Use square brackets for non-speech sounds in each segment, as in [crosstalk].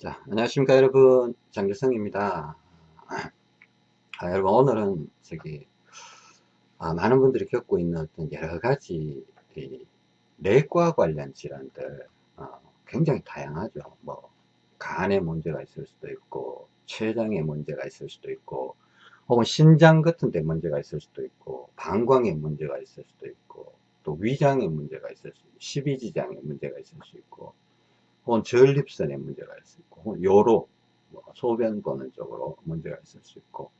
자, 안녕하십니까 여러분. 장재성입니다. 아, 여러분 오늘은 저기 아, 많은 분들이 겪고 있는 어떤 여러가지 내과 관련 질환들 어, 굉장히 다양하죠. 뭐 간에 문제가 있을 수도 있고 췌장에 문제가 있을 수도 있고 혹은 신장 같은 데 문제가 있을 수도 있고 방광에 문제가 있을 수도 있고 또 위장에 문제가 있을 수 있고 십이지장에 문제가 있을 수 있고 혹은 전립선에 문제가 있을 수 있고 혹은 요로 뭐 소변 보는 쪽으로 문제가 있을 수 있고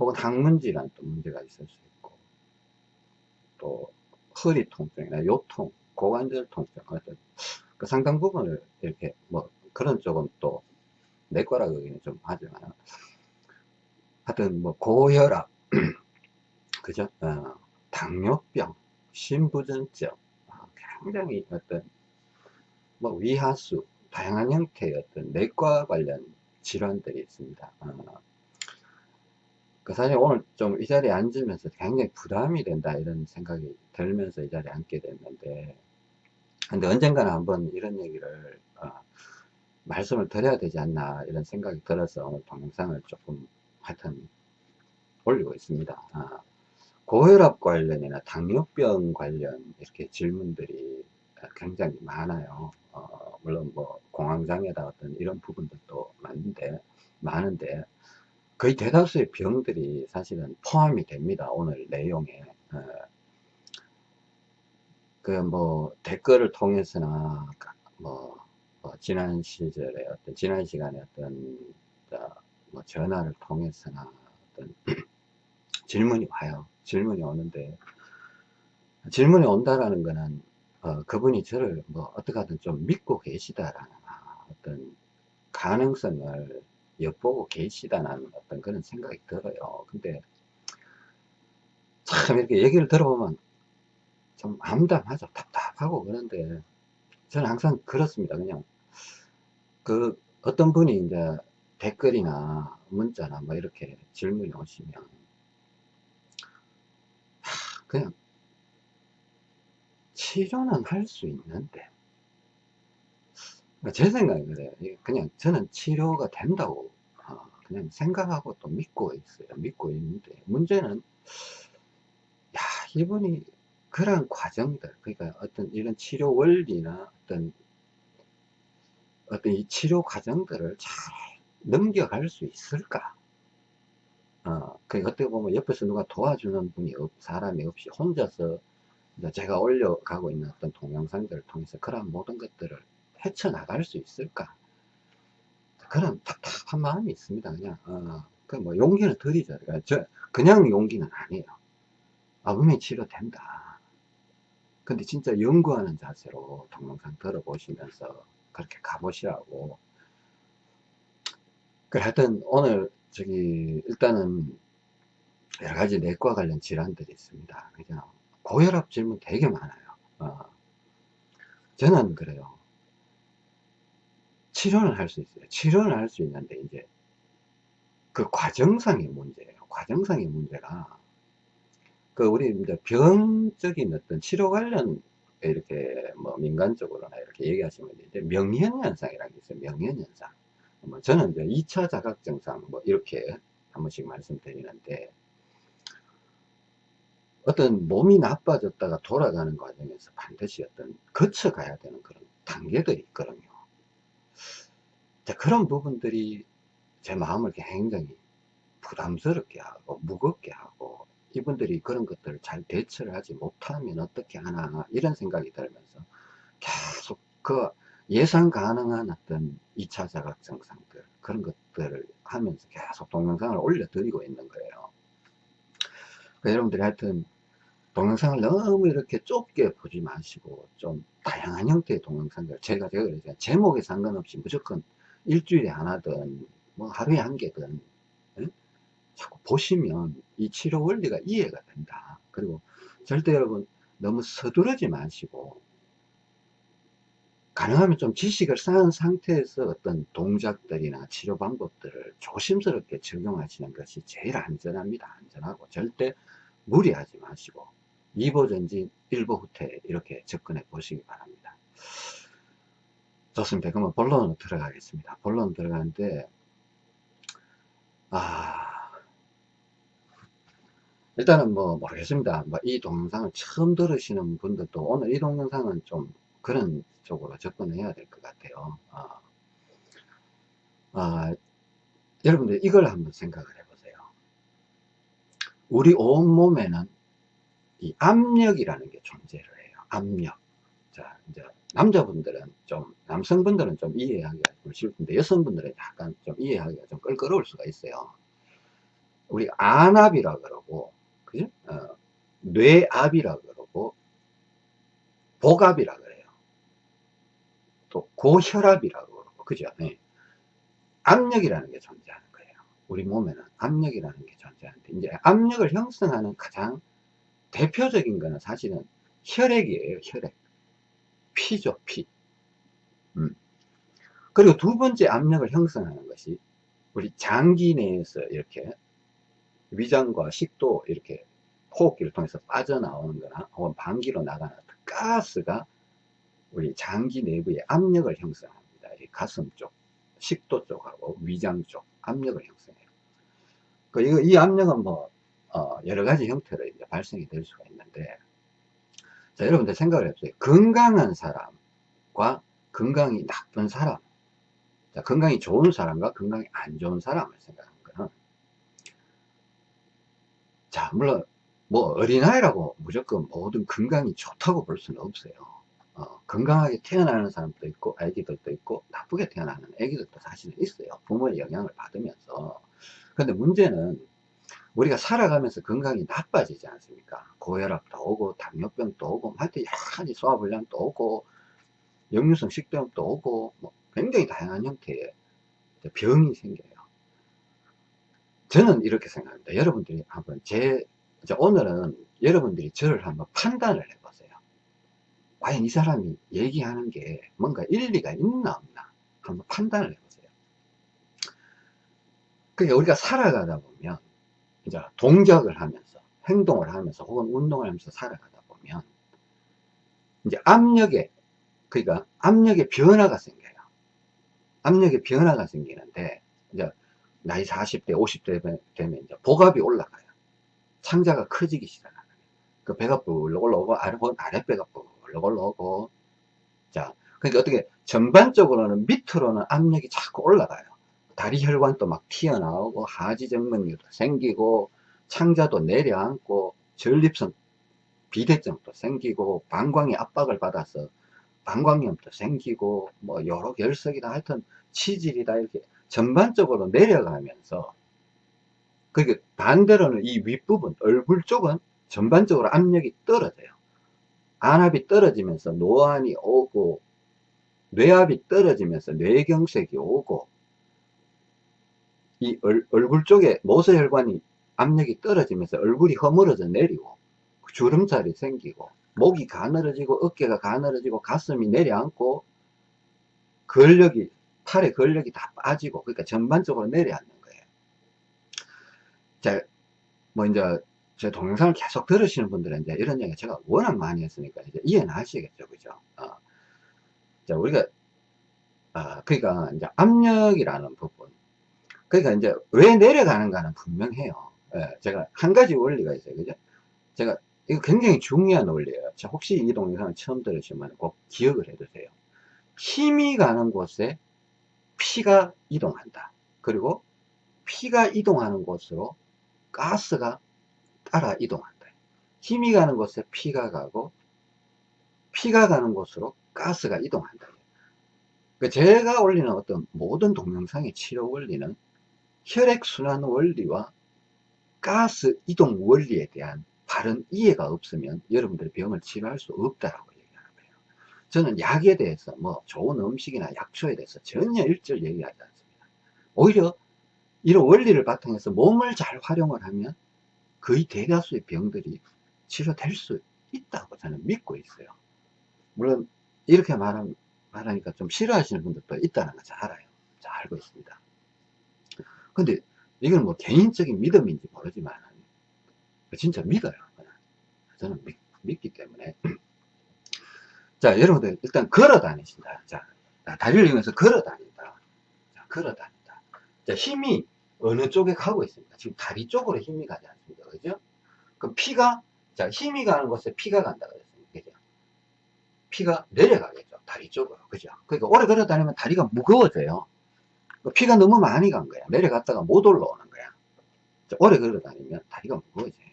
혹은 항문 질환 또 문제가 있을 수 있고 또 허리 통증이나 요통 고관절 통증 어떤 그 상당 부분을 이렇게 뭐 그런 쪽은 또 내과라고 하기는 좀 하지만 하여튼 뭐 고혈압 [clears throat] 그죠? 어, 당뇨병 신부전증 아, 굉장히 어떤 뭐 위하수 다양한 형태의 어떤 내과 관련 질환들이 있습니다. 어, 그 사실 오늘 좀 이 자리에 앉으면서 굉장히 부담이 된다 이런 생각이 들면서 이 자리에 앉게 됐는데 근데 언젠가는 한번 이런 얘기를 어, 말씀을 드려야 되지 않나 이런 생각이 들어서 오늘 동영상을 조금 하여튼 올리고 있습니다. 어, 고혈압 관련이나 당뇨병 관련 이렇게 질문들이 굉장히 많아요. 어, 물론 뭐 공황장애다 어떤 이런 부분들도 많은데 많은데 거의 대다수의 병들이 사실은 포함이 됩니다. 오늘 내용에 어, 그뭐 댓글을 통해서나 뭐, 뭐, 지난 시절에 어떤 지난 시간에 어떤 뭐 전화를 통해서나 어떤 [clears throat] 질문이 와요. 질문이 오는데 질문이 온다라는 거는 어, 그분이 저를 뭐 어떻게 하든 좀 믿고 계시다라는 어떤 가능성을 엿보고 계시다는 어떤 그런 생각이 들어요. 근데 참 이렇게 얘기를 들어보면 좀 암담하죠. 답답하고 그런데 저는 항상 그렇습니다. 그냥 그 어떤 분이 이제 댓글이나 문자나 뭐 이렇게 질문이 오시면 그냥 치료는 할 수 있는데. 그러니까 제 생각이 그래요. 그냥 저는 치료가 된다고 어, 그냥 생각하고 또 믿고 있어요. 믿고 있는데. 문제는 야 이분이 그런 과정들 그러니까 어떤 이런 치료 원리나 어떤 어떤 이 치료 과정들을 잘 넘겨갈 수 있을까? 어, 그 어떻게 보면 옆에서 누가 도와주는 분이 없, 사람이 없이 혼자서 제가 올려가고 있는 어떤 동영상들을 통해서 그런 모든 것들을 헤쳐나갈 수 있을까? 그런 답답한 마음이 있습니다. 그냥 어, 그뭐 용기는 드리죠. 그러니까 저, 그냥 용기는 아니에요. 아 분명히 치료된다. 근데 진짜 연구하는 자세로 동영상 들어보시면서 그렇게 가보시라고. 그래 하여튼 오늘 저기 일단은 여러 가지 내과 관련 질환들이 있습니다. 그냥 고혈압 질문 되게 많아요. 어. 저는 그래요. 치료는 할 수 있어요. 치료는 할 수 있는데 이제 그 과정상의 문제예요. 과정상의 문제가 그 우리 이제 병적인 어떤 치료 관련 이렇게 뭐 민간적으로나 이렇게 얘기하시면 이제 명현현상이라는 게 있어요. 명현현상. 뭐 저는 이제 2차 자각 증상 뭐 이렇게 한 번씩 말씀드리는데 어떤 몸이 나빠졌다가 돌아가는 과정에서 반드시 어떤 거쳐가야 되는 그런 단계들이 있거든요. 자, 그런 부분들이 제 마음을 굉장히 부담스럽게 하고 무겁게 하고 이분들이 그런 것들을 잘 대처를 하지 못하면 어떻게 하나 이런 생각이 들면서 계속 그 예상 가능한 어떤 2차 자각 증상들 그런 것들을 하면서 계속 동영상을 올려드리고 있는 거예요. 그러니까 여러분들이 하여튼 동영상을 너무 이렇게 좁게 보지 마시고 좀 다양한 형태의 동영상들 제가 제가 그러죠 제목에 상관없이 무조건 일주일에 하나든 뭐 하루에 한 개든 에? 자꾸 보시면 이 치료 원리가 이해가 된다. 그리고 절대 여러분 너무 서두르지 마시고 가능하면 좀 지식을 쌓은 상태에서 어떤 동작들이나 치료 방법들을 조심스럽게 적용하시는 것이 제일 안전합니다. 안전하고 절대 무리하지 마시고 2보 전진 1보 후퇴 이렇게 접근해 보시기 바랍니다 좋습니다. 그러면 본론으로 들어가겠습니다. 본론 들어가는데, 아, 일단은 뭐 모르겠습니다. 뭐 이 동영상을 처음 들으시는 분들도 오늘 이 동영상은 좀 그런 쪽으로 접근해야 될 것 같아요. 아, 아, 여러분들 이걸 한번 생각을 해보세요. 우리 온몸에는 이 압력이라는 게 존재를 해요. 압력. 자, 이제 남자분들은 좀, 남성분들은 좀 이해하기가 좀 텐데, 여성분들은 약간 좀 이해하기가 좀 껄끄러울 수가 있어요. 우리 안압이라 그러고, 그죠? 어, 뇌압이라 그러고, 복압이라 그래요. 또 고혈압이라고 그러고, 그죠? 네. 압력이라는 게 존재하는 거예요. 우리 몸에는 압력이라는 게 존재하는데, 이제 압력을 형성하는 가장 대표적인 거는 사실은 혈액이에요, 혈액. 피죠, 피. 음. 그리고 두 번째 압력을 형성하는 것이 우리 장기 내에서 이렇게 위장과 식도 이렇게 호흡기를 통해서 빠져나오는 거나 혹은 방기로 나가는 가스가 우리 장기 내부의 압력을 형성합니다. 이 가슴 쪽, 식도 쪽하고 위장 쪽 압력을 형성해요. 그이 압력은 뭐 어, 여러 가지 형태로 이제 발생이 될 수가 있는데 자, 여러분들 생각을 해보세요. 건강한 사람과 건강이 나쁜 사람. 자, 건강이 좋은 사람과 건강이 안 좋은 사람을 생각하는 거는. 자, 물론, 뭐, 어린아이라고 무조건 모든 건강이 좋다고 볼 수는 없어요. 어, 건강하게 태어나는 사람도 있고, 아기들도 있고, 나쁘게 태어나는 아기들도 사실은 있어요. 부모의 영향을 받으면서. 근데 문제는 우리가 살아가면서 건강이 나빠지지 않습니까? 고혈압도 오고 당뇨병도 오고 하여튼 여러 가지 소화불량도 오고 역류성 식도염도 오고 뭐 굉장히 다양한 형태의 병이 생겨요. 저는 이렇게 생각합니다. 여러분들이 한번 제 오늘은 여러분들이 저를 한번 판단을 해보세요. 과연 이 사람이 얘기하는 게 뭔가 일리가 있나 없나 한번 판단을 해보세요. 그러니까 우리가 살아가다 보면 이제 동작을 하면서 행동을 하면서 혹은 운동을 하면서 살아가다 보면 이제 압력에 그러니까 압력의 변화가 생겨요. 압력의 변화가 생기는데 이제 나이 40대 50대 되면 이제 복압이 올라가요. 창자가 커지기 시작하는 그 배가 불러 올라오고 아래, 아랫배가 불러 올라오고 자 그러니까 어떻게 전반적으로는 밑으로는 압력이 자꾸 올라가요. 다리 혈관도 막 튀어나오고 하지정맥류도 생기고 창자도 내려앉고 전립선 비대증도 생기고 방광이 압박을 받아서 방광염도 생기고 뭐 여러 결석이다 하여튼 치질이다 이렇게 전반적으로 내려가면서 그게 반대로는 이 윗부분 얼굴 쪽은 전반적으로 압력이 떨어져요. 안압이 떨어지면서 노안이 오고 뇌압이 떨어지면서 뇌경색이 오고 이 얼, 얼굴 쪽에 모세혈관이 압력이 떨어지면서 얼굴이 허물어져 내리고 주름살이 생기고 목이 가늘어지고 어깨가 가늘어지고 가슴이 내려앉고 근력이 팔의 근력이 다 빠지고 그러니까 전반적으로 내려앉는 거예요. 자, 뭐 이제 제 동영상을 계속 들으시는 분들은 이제 이런 얘기 제가 워낙 많이 했으니까 이제 이해는 하시겠죠, 그죠? 어. 자, 우리가 아, 그러니까 이제 압력이라는 부분 그러니까 이제 왜 내려가는가는 분명해요. 예, 제가 한 가지 원리가 있어요. 그죠? 제가 이거 굉장히 중요한 원리예요. 혹시 이 동영상을 처음 들으시면 꼭 기억을 해두세요. 힘이 가는 곳에 피가 이동한다. 그리고 피가 이동하는 곳으로 가스가 따라 이동한다. 힘이 가는 곳에 피가 가고 피가 가는 곳으로 가스가 이동한다. 그러니까 제가 올리는 어떤 모든 동영상의 치료 원리는 혈액순환 원리와 가스 이동 원리에 대한 바른 이해가 없으면 여러분들의 병을 치료할 수 없다라고 얘기하는 거예요. 저는 약에 대해서 뭐 좋은 음식이나 약초에 대해서 전혀 일절 얘기하지 않습니다. 오히려 이런 원리를 바탕해서 몸을 잘 활용을 하면 거의 대다수의 병들이 치료될 수 있다고 저는 믿고 있어요. 물론 이렇게 말하, 말하니까 좀 싫어하시는 분들도 있다는 걸잘 알아요. 잘 알고 있습니다. 근데 이건 뭐 개인적인 믿음인지 모르지만 진짜 믿어요. 저는 믿, 믿기 때문에 [clears throat] 자 여러분들 일단 걸어 다니신다. 자 자, 다리를 이용해서 걸어 다닌다. 자, 걸어 다닌다. 자, 힘이 어느 쪽에 가고 있습니다. 지금 다리 쪽으로 힘이 가지 않습니다. 그죠? 그럼 피가, 자, 힘이 가는 곳에 피가 간다 그랬습니다. 그죠? 피가 내려가겠죠. 다리 쪽으로. 그죠? 그러니까 오래 걸어 다니면 다리가 무거워져요. 그 피가 너무 많이 간 거야. 내려갔다가 못 올라오는 거야. 자, 오래 걸어 다니면 다리가 무거워져요.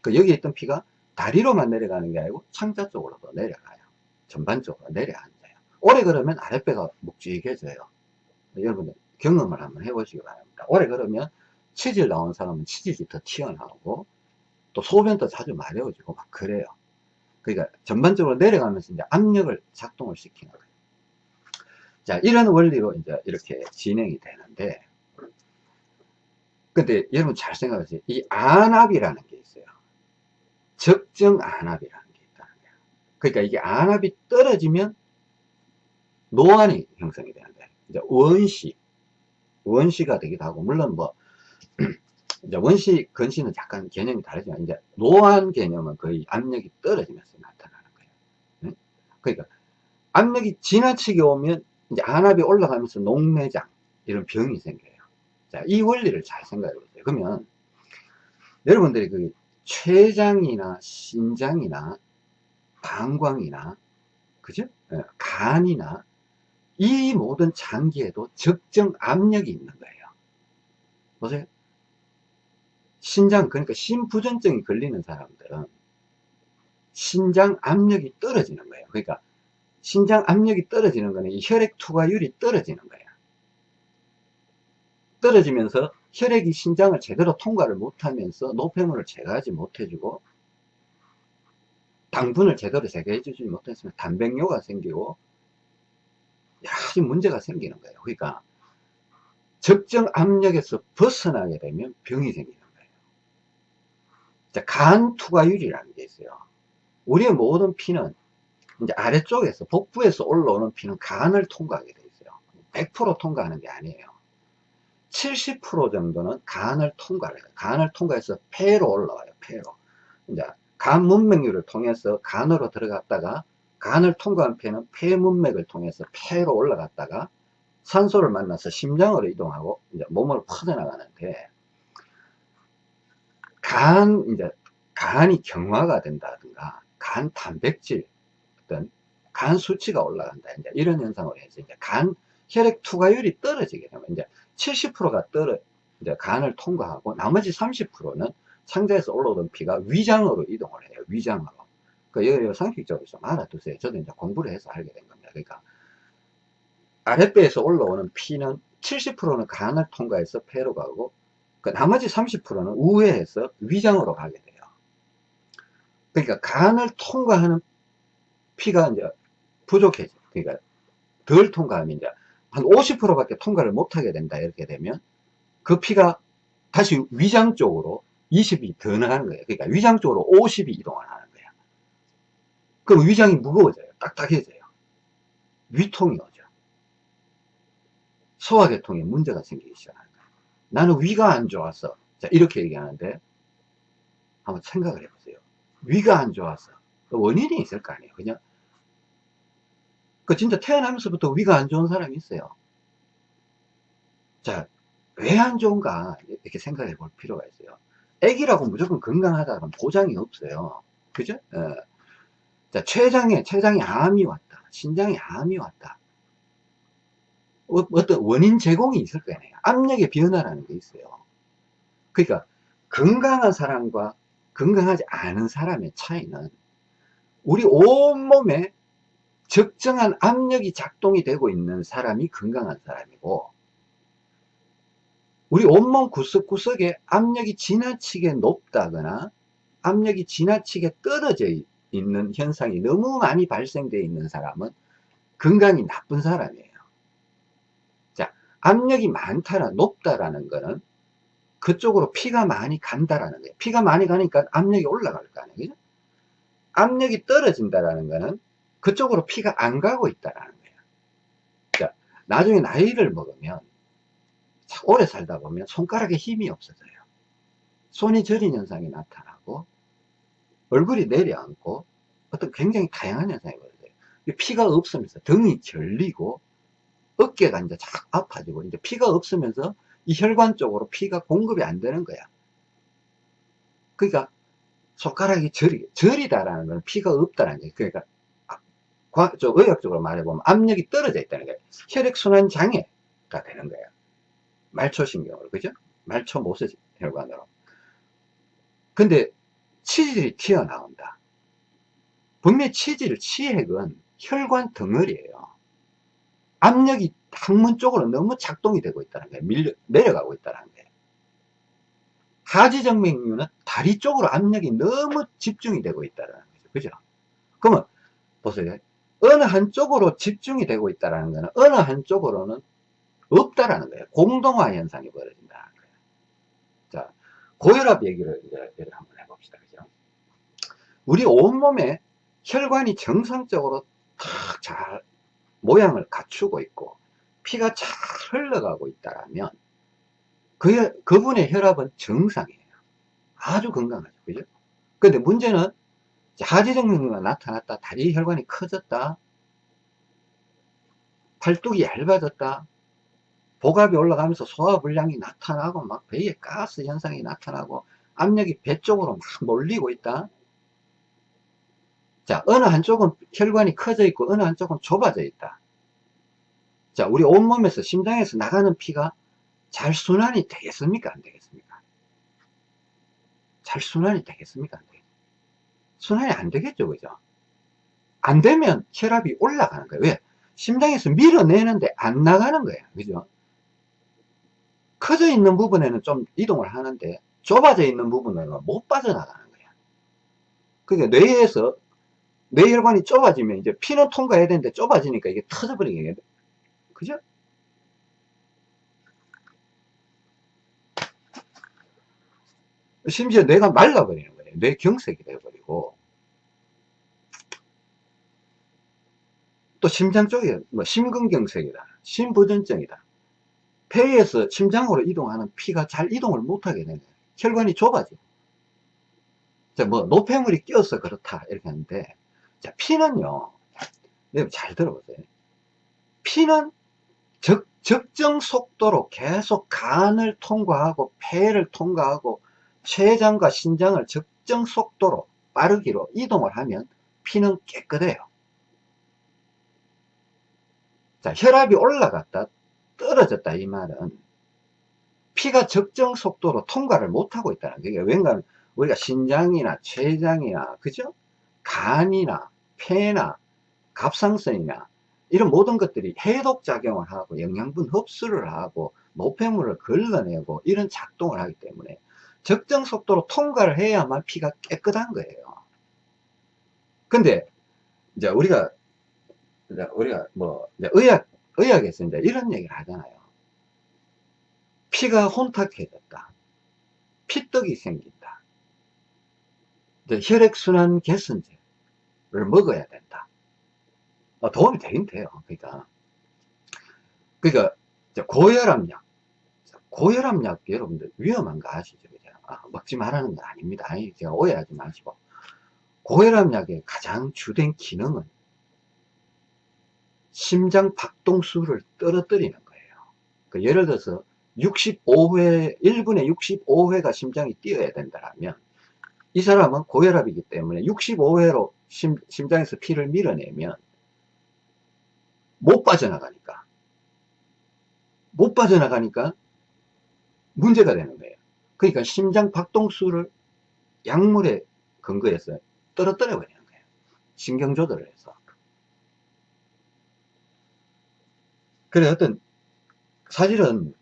그 여기 있던 피가 다리로만 내려가는 게 아니고 창자 쪽으로도 내려가요. 전반적으로 내려앉아요. 오래 걸으면 아랫배가 묵직해져요. 여러분들 경험을 한번 해보시기 바랍니다. 오래 걸으면 치질 나온 사람은 치질이 더 튀어나오고 또 소변도 자주 마려워지고 막 그래요. 그러니까 전반적으로 내려가면서 이제 압력을 작동을 시키는 거예요. 자, 이런 원리로 이제 이렇게 진행이 되는데, 근데 여러분 잘 생각하세요. 이 안압이라는 게 있어요. 적정 안압이라는 게 있다는 거예요. 그러니까 이게 안압이 떨어지면 노안이 형성이 되는데, 이제 원시, 원시가 되기도 하고, 물론 뭐, [clears throat] 이제 원시, 건시는 약간 개념이 다르지만, 이제 노안 개념은 거의 압력이 떨어지면서 나타나는 거예요. 그러니까 압력이 지나치게 오면 이제 안압이 올라가면서 녹내장, 이런 병이 생겨요. 자, 이 원리를 잘 생각해 보세요. 그러면 여러분들이 그 췌장이나 신장이나 방광이나 그죠? 예, 간이나 이 모든 장기에도 적정 압력이 있는 거예요. 보세요. 신장, 그러니까 심부전증이 걸리는 사람들은 신장 압력이 떨어지는 거예요. 그러니까 신장 압력이 떨어지는 거는 이 혈액 투과율이 떨어지는 거예요. 떨어지면서 혈액이 신장을 제대로 통과를 못하면서 노폐물을 제거하지 못해주고 당분을 제대로 제거해주지 못했으면 단백뇨가 생기고 여러 가지 문제가 생기는 거예요. 그러니까 적정 압력에서 벗어나게 되면 병이 생기는 거예요. 자, 간 투과율이라는 게 있어요. 우리의 모든 피는 이제 아래쪽에서 복부에서 올라오는 피는 간을 통과하게 돼 있어요. 100% 통과하는 게 아니에요. 70% 정도는 간을 통과해요. 간을 통과해서 폐로 올라와요. 폐로. 이제 간 문맥류를 통해서 간으로 들어갔다가 간을 통과한 폐는 폐 문맥을 통해서 폐로 올라갔다가 산소를 만나서 심장으로 이동하고 이제 몸으로 퍼져나가는데 간 이제 간이 경화가 된다든가 간 단백질 어떤 간 수치가 올라간다 이제 이런 현상으로 해서 이제 간 혈액 투과율이 떨어지게 되면 이제 70%가 떨어 이제 간을 통과하고 나머지 30%는 창자에서 올라오던 피가 위장으로 이동을 해요. 위장으로. 그러니까 이거 상식적으로 좀 알아두세요. 저도 이제 공부를 해서 알게 된 겁니다. 그러니까 아랫배에서 올라오는 피는 70%는 간을 통과해서 폐로 가고 그 나머지 30%는 우회해서 위장으로 가게 돼요. 그러니까 간을 통과하는 피가 이제 부족해져. 그러니까 덜 통과하면 이제 한 50%밖에 통과를 못하게 된다. 이렇게 되면 그 피가 다시 위장 쪽으로 20이 더 나가는 거예요. 그러니까 위장 쪽으로 50이 이동을 하는 거예요. 그럼 위장이 무거워져요. 딱딱해져요. 위통이 오죠. 소화계통에 문제가 생기기 시작하는 거예요. 나는 위가 안 좋아서 자 이렇게 얘기하는데 한번 생각을 해보세요. 위가 안 좋아서 원인이 있을 거 아니에요. 그냥 그 진짜 태어나면서부터 위가 안 좋은 사람이 있어요. 자, 왜 안 좋은가 이렇게 생각해 볼 필요가 있어요. 애기라고 무조건 건강하다는 보장이 없어요. 그죠? 예. 자, 췌장에, 췌장에 암이 왔다. 신장에 암이 왔다. 어, 어떤 원인 제공이 있을 거 아니에요. 압력의 변화라는 게 있어요. 그러니까 건강한 사람과 건강하지 않은 사람의 차이는 우리 온몸에 적정한 압력이 작동이 되고 있는 사람이 건강한 사람이고 우리 온몸 구석구석에 압력이 지나치게 높다거나 압력이 지나치게 떨어져 있는 현상이 너무 많이 발생되어 있는 사람은 건강이 나쁜 사람이에요. 자, 압력이 많다라 높다라는 거는 그쪽으로 피가 많이 간다라는 거예요. 피가 많이 가니까 압력이 올라갈 거 아니에요. 압력이 떨어진다라는 거는 그쪽으로 피가 안 가고 있다라는 거예요. 자, 나중에 나이를 먹으면 오래 살다 보면 손가락에 힘이 없어져요. 손이 저린 현상이 나타나고 얼굴이 내려앉고 어떤 굉장히 다양한 현상이 벌어져요. 피가 없으면서 등이 결리고 어깨가 이제 자꾸 아파지고 이제 피가 없으면서 이 혈관 쪽으로 피가 공급이 안 되는 거야. 그러니까 손가락이 저리, 저리다라는 건 피가 없다는 거예요. 그러니까 과, 저 의학적으로 말해보면 압력이 떨어져 있다는 거예요. 혈액순환 장애가 되는 거예요. 말초신경으로, 그죠? 말초 모세 혈관으로. 근데 치질이 튀어나온다. 분명히 치질, 치핵은 혈관 덩어리예요. 압력이 항문 쪽으로 너무 작동이 되고 있다는 거예요. 밀려, 내려가고 있다는 거예요. 하지정맥류는 다리 쪽으로 압력이 너무 집중이 되고 있다는 거죠. 그죠? 그러면, 보세요. 어느 한쪽으로 집중이 되고 있다는 거는 어느 한쪽으로는 없다라는 거예요. 공동화 현상이 벌어진다는 거예요. 자, 고혈압 얘기를 이제 한번 해봅시다. 그죠? 우리 온몸에 혈관이 정상적으로 탁 잘 모양을 갖추고 있고 피가 잘 흘러가고 있다면 그, 그분의 혈압은 정상이에요. 아주 건강하죠. 그죠? 근데 문제는 하지정맥류가 나타났다. 다리 혈관이 커졌다. 팔뚝이 얇아졌다. 복압이 올라가면서 소화불량이 나타나고 막 배에 가스 현상이 나타나고 압력이 배 쪽으로 막 몰리고 있다. 자, 어느 한쪽은 혈관이 커져 있고 어느 한쪽은 좁아져 있다. 자, 우리 온몸에서 심장에서 나가는 피가 잘 순환이 되겠습니까? 안 되겠습니까? 잘 순환이 되겠습니까? 안 되겠습니까? 순환이 안 되겠죠, 그죠? 안 되면 혈압이 올라가는 거예요. 왜? 심장에서 밀어내는데 안 나가는 거예요. 그죠? 커져 있는 부분에는 좀 이동을 하는데 좁아져 있는 부분은 못 빠져나가는 거예요. 그러니까 뇌에서 뇌혈관이 좁아지면 이제 피는 통과해야 되는데 좁아지니까 이게 터져버리게 그죠? 심지어 뇌가 말라버리는 거예요. 뇌경색이 되어버 리고 또 심장 쪽에 뭐 심근경색이다, 심부전증이다. 폐에서 심장으로 이동하는 피가 잘 이동을 못하게 되는. 혈관이 좁아져. 자, 뭐 노폐물이 껴서 그렇다 이렇게 하는데 자, 피는요, 여러분 잘 들어보세요. 피는 적, 적정 속도로 계속 간을 통과하고 폐를 통과하고 췌장과 신장을 적정 속도로 빠르기로 이동을 하면 피는 깨끗해요. 자, 혈압이 올라갔다 떨어졌다 이 말은 피가 적정 속도로 통과를 못하고 있다는 거예요. 왜냐하면 우리가 신장이나 췌장이나 그죠? 간이나 폐나 갑상선이나 이런 모든 것들이 해독작용을 하고 영양분 흡수를 하고 노폐물을 걸러내고 이런 작동을 하기 때문에 적정 속도로 통과를 해야만 피가 깨끗한 거예요. 근데 이제 우리가 이제 우리가 뭐 이제 의학 의학에서 이제 이런 얘기를 하잖아요. 피가 혼탁해졌다. 피떡이 생긴다. 혈액순환 개선제 를 먹어야 된다. 어, 도움이 되긴 돼요. 그러니까, 그러니까, 고혈압약. 고혈압약 여러분들 위험한 거 아시죠? 아, 먹지 말라는 건 아닙니다. 제가 오해하지 마시고. 고혈압약의 가장 주된 기능은 심장 박동수를 떨어뜨리는 거예요. 그 예를 들어서 65회, 1분에 65회가 심장이 뛰어야 된다면 이 사람은 고혈압이기 때문에 65회로 심, 심장에서 피를 밀어내면 못 빠져나가니까 못 빠져나가니까 문제가 되는 거예요. 그러니까 심장 박동수를 약물에 근거해서 떨어뜨려 버리는 거예요. 신경 조절을 해서. 그래 어떤 사실은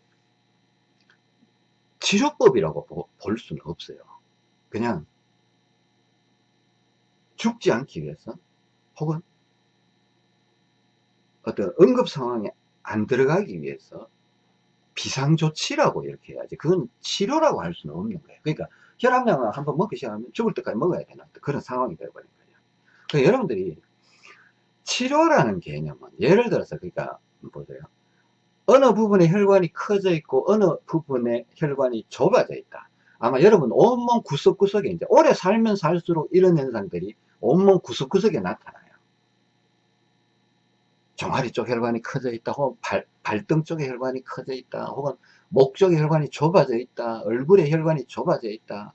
치료법이라고 볼 수는 없어요. 그냥 죽지 않기 위해서 혹은 어떤 응급 상황에 안 들어가기 위해서 비상조치라고 이렇게 해야지. 그건 치료라고 할 수는 없는 거예요. 그러니까 혈압약을 한번 먹기 시작하면 죽을 때까지 먹어야 되는 그런 상황이 되어버린 거예요. 그러니까 여러분들이 치료라는 개념은 예를 들어서 그러니까 보세요. 어느 부분에 혈관이 커져 있고 어느 부분에 혈관이 좁아져 있다. 아마 여러분 온몸 구석구석에 이제 오래 살면 살수록 이런 현상들이 온몸 구석구석에 나타나요. 종아리 쪽 혈관이 커져 있다, 혹은 발, 발등 쪽에 혈관이 커져 있다, 혹은 목 쪽에 혈관이 좁아져 있다, 얼굴에 혈관이 좁아져 있다,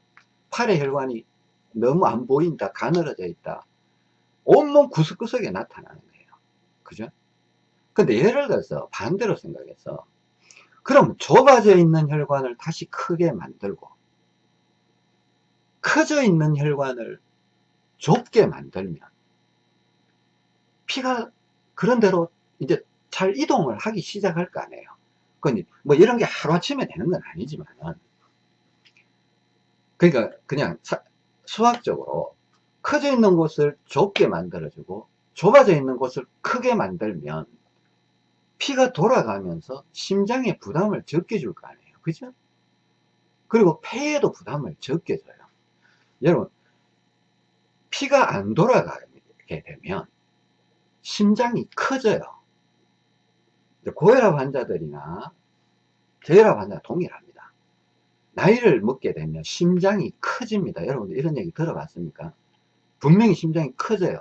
팔에 혈관이 너무 안 보인다, 가늘어져 있다. 온몸 구석구석에 나타나는 거예요. 그죠? 근데 예를 들어서 반대로 생각해서 그럼 좁아져 있는 혈관을 다시 크게 만들고 커져 있는 혈관을 좁게 만들면 피가 그런 대로 이제 잘 이동을 하기 시작할 거 아니에요. 근데 뭐 이런 게 하루아침에 되는 건 아니지만은 그러니까 그냥 수학적으로 커져 있는 곳을 좁게 만들어주고 좁아져 있는 곳을 크게 만들면 피가 돌아가면서 심장에 부담을 적게 줄 거 아니에요. 그죠? 그리고 폐에도 부담을 적게 줘요. 여러분, 피가 안 돌아가게 되면 심장이 커져요. 고혈압 환자들이나 저혈압 환자 동일합니다. 나이를 먹게 되면 심장이 커집니다. 여러분들 이런 얘기 들어봤습니까? 분명히 심장이 커져요.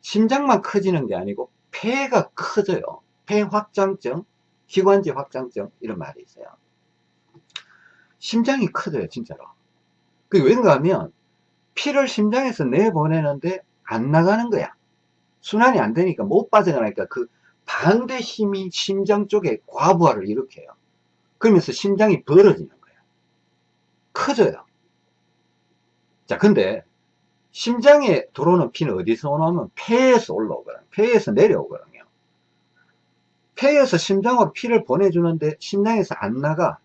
심장만 커지는 게 아니고 폐가 커져요. 폐 확장증, 기관지 확장증 이런 말이 있어요. 심장이 커져요 진짜로. 그게 왠가 하면 피를 심장에서 내보내는데 안 나가는 거야. 순환이 안 되니까 못 빠져나가니까 그 반대 힘이 심장 쪽에 과부하를 일으켜요. 그러면서 심장이 벌어지는 거예요. 커져요. 자, 근데 심장에 들어오는 피는 어디서 오냐면 폐에서 올라오거든요. 폐에서 내려오거든요. 폐에서 심장으로 피를 보내주는데 심장에서 안 나가.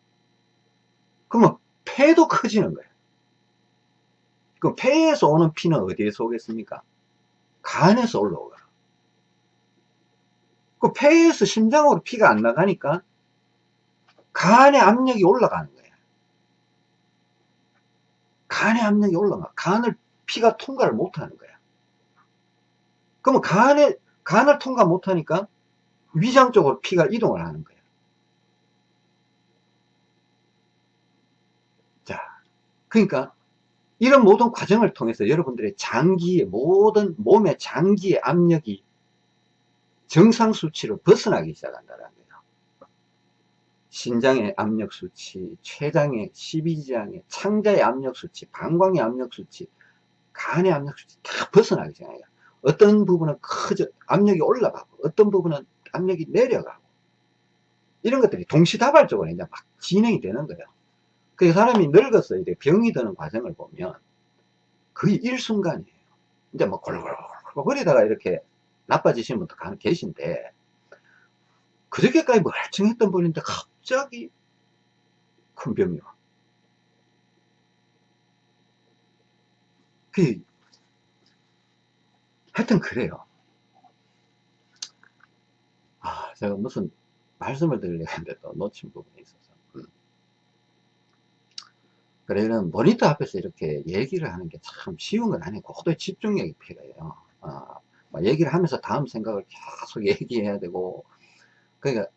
그러면 폐도 커지는 거예요. 그럼 폐에서 오는 피는 어디에서 오겠습니까? 간에서 올라오거든. 그 폐에서 심장으로 피가 안 나가니까 간의 압력이 올라가는 거예요. 간의 압력이 올라가. 간을 피가 통과를 못하는 거야. 그러면 간에, 간을 통과 못하니까 위장 쪽으로 피가 이동을 하는 거야. 자, 그러니까 이런 모든 과정을 통해서 여러분들의 장기의 모든 몸의 장기의 압력이 정상 수치로 벗어나기 시작한다는 거예요. 신장의 압력 수치, 췌장의 12지장의 창자의 압력 수치, 방광의 압력 수치, 간의 압력 수치 다 벗어나기 시작해요. 어떤 부분은 커져 압력이 올라가고 어떤 부분은 압력이 내려가고 이런 것들이 동시다발적으로 이제 막 진행이 되는 거예요. 그 사람이 늙어서 이제 병이 드는 과정을 보면 거의 일순간이에요. 이제 뭐 골골골골 거리다가 이렇게 나빠지신 분도 계신데 그저께까지 멀쩡했던 분인데 갑자기 큰 병이 와. 그, 하여튼 그래요. 아, 제가 무슨 말씀을 드리려고 했는데 또 놓친 부분이 있어서. 이런 모니터 앞에서 이렇게 얘기를 하는 게 참 쉬운 건 아니고, 고도의 집중력이 필요해요. 아, 얘기를 하면서 다음 생각을 계속 [laughs] 얘기해야 되고, 그러니까,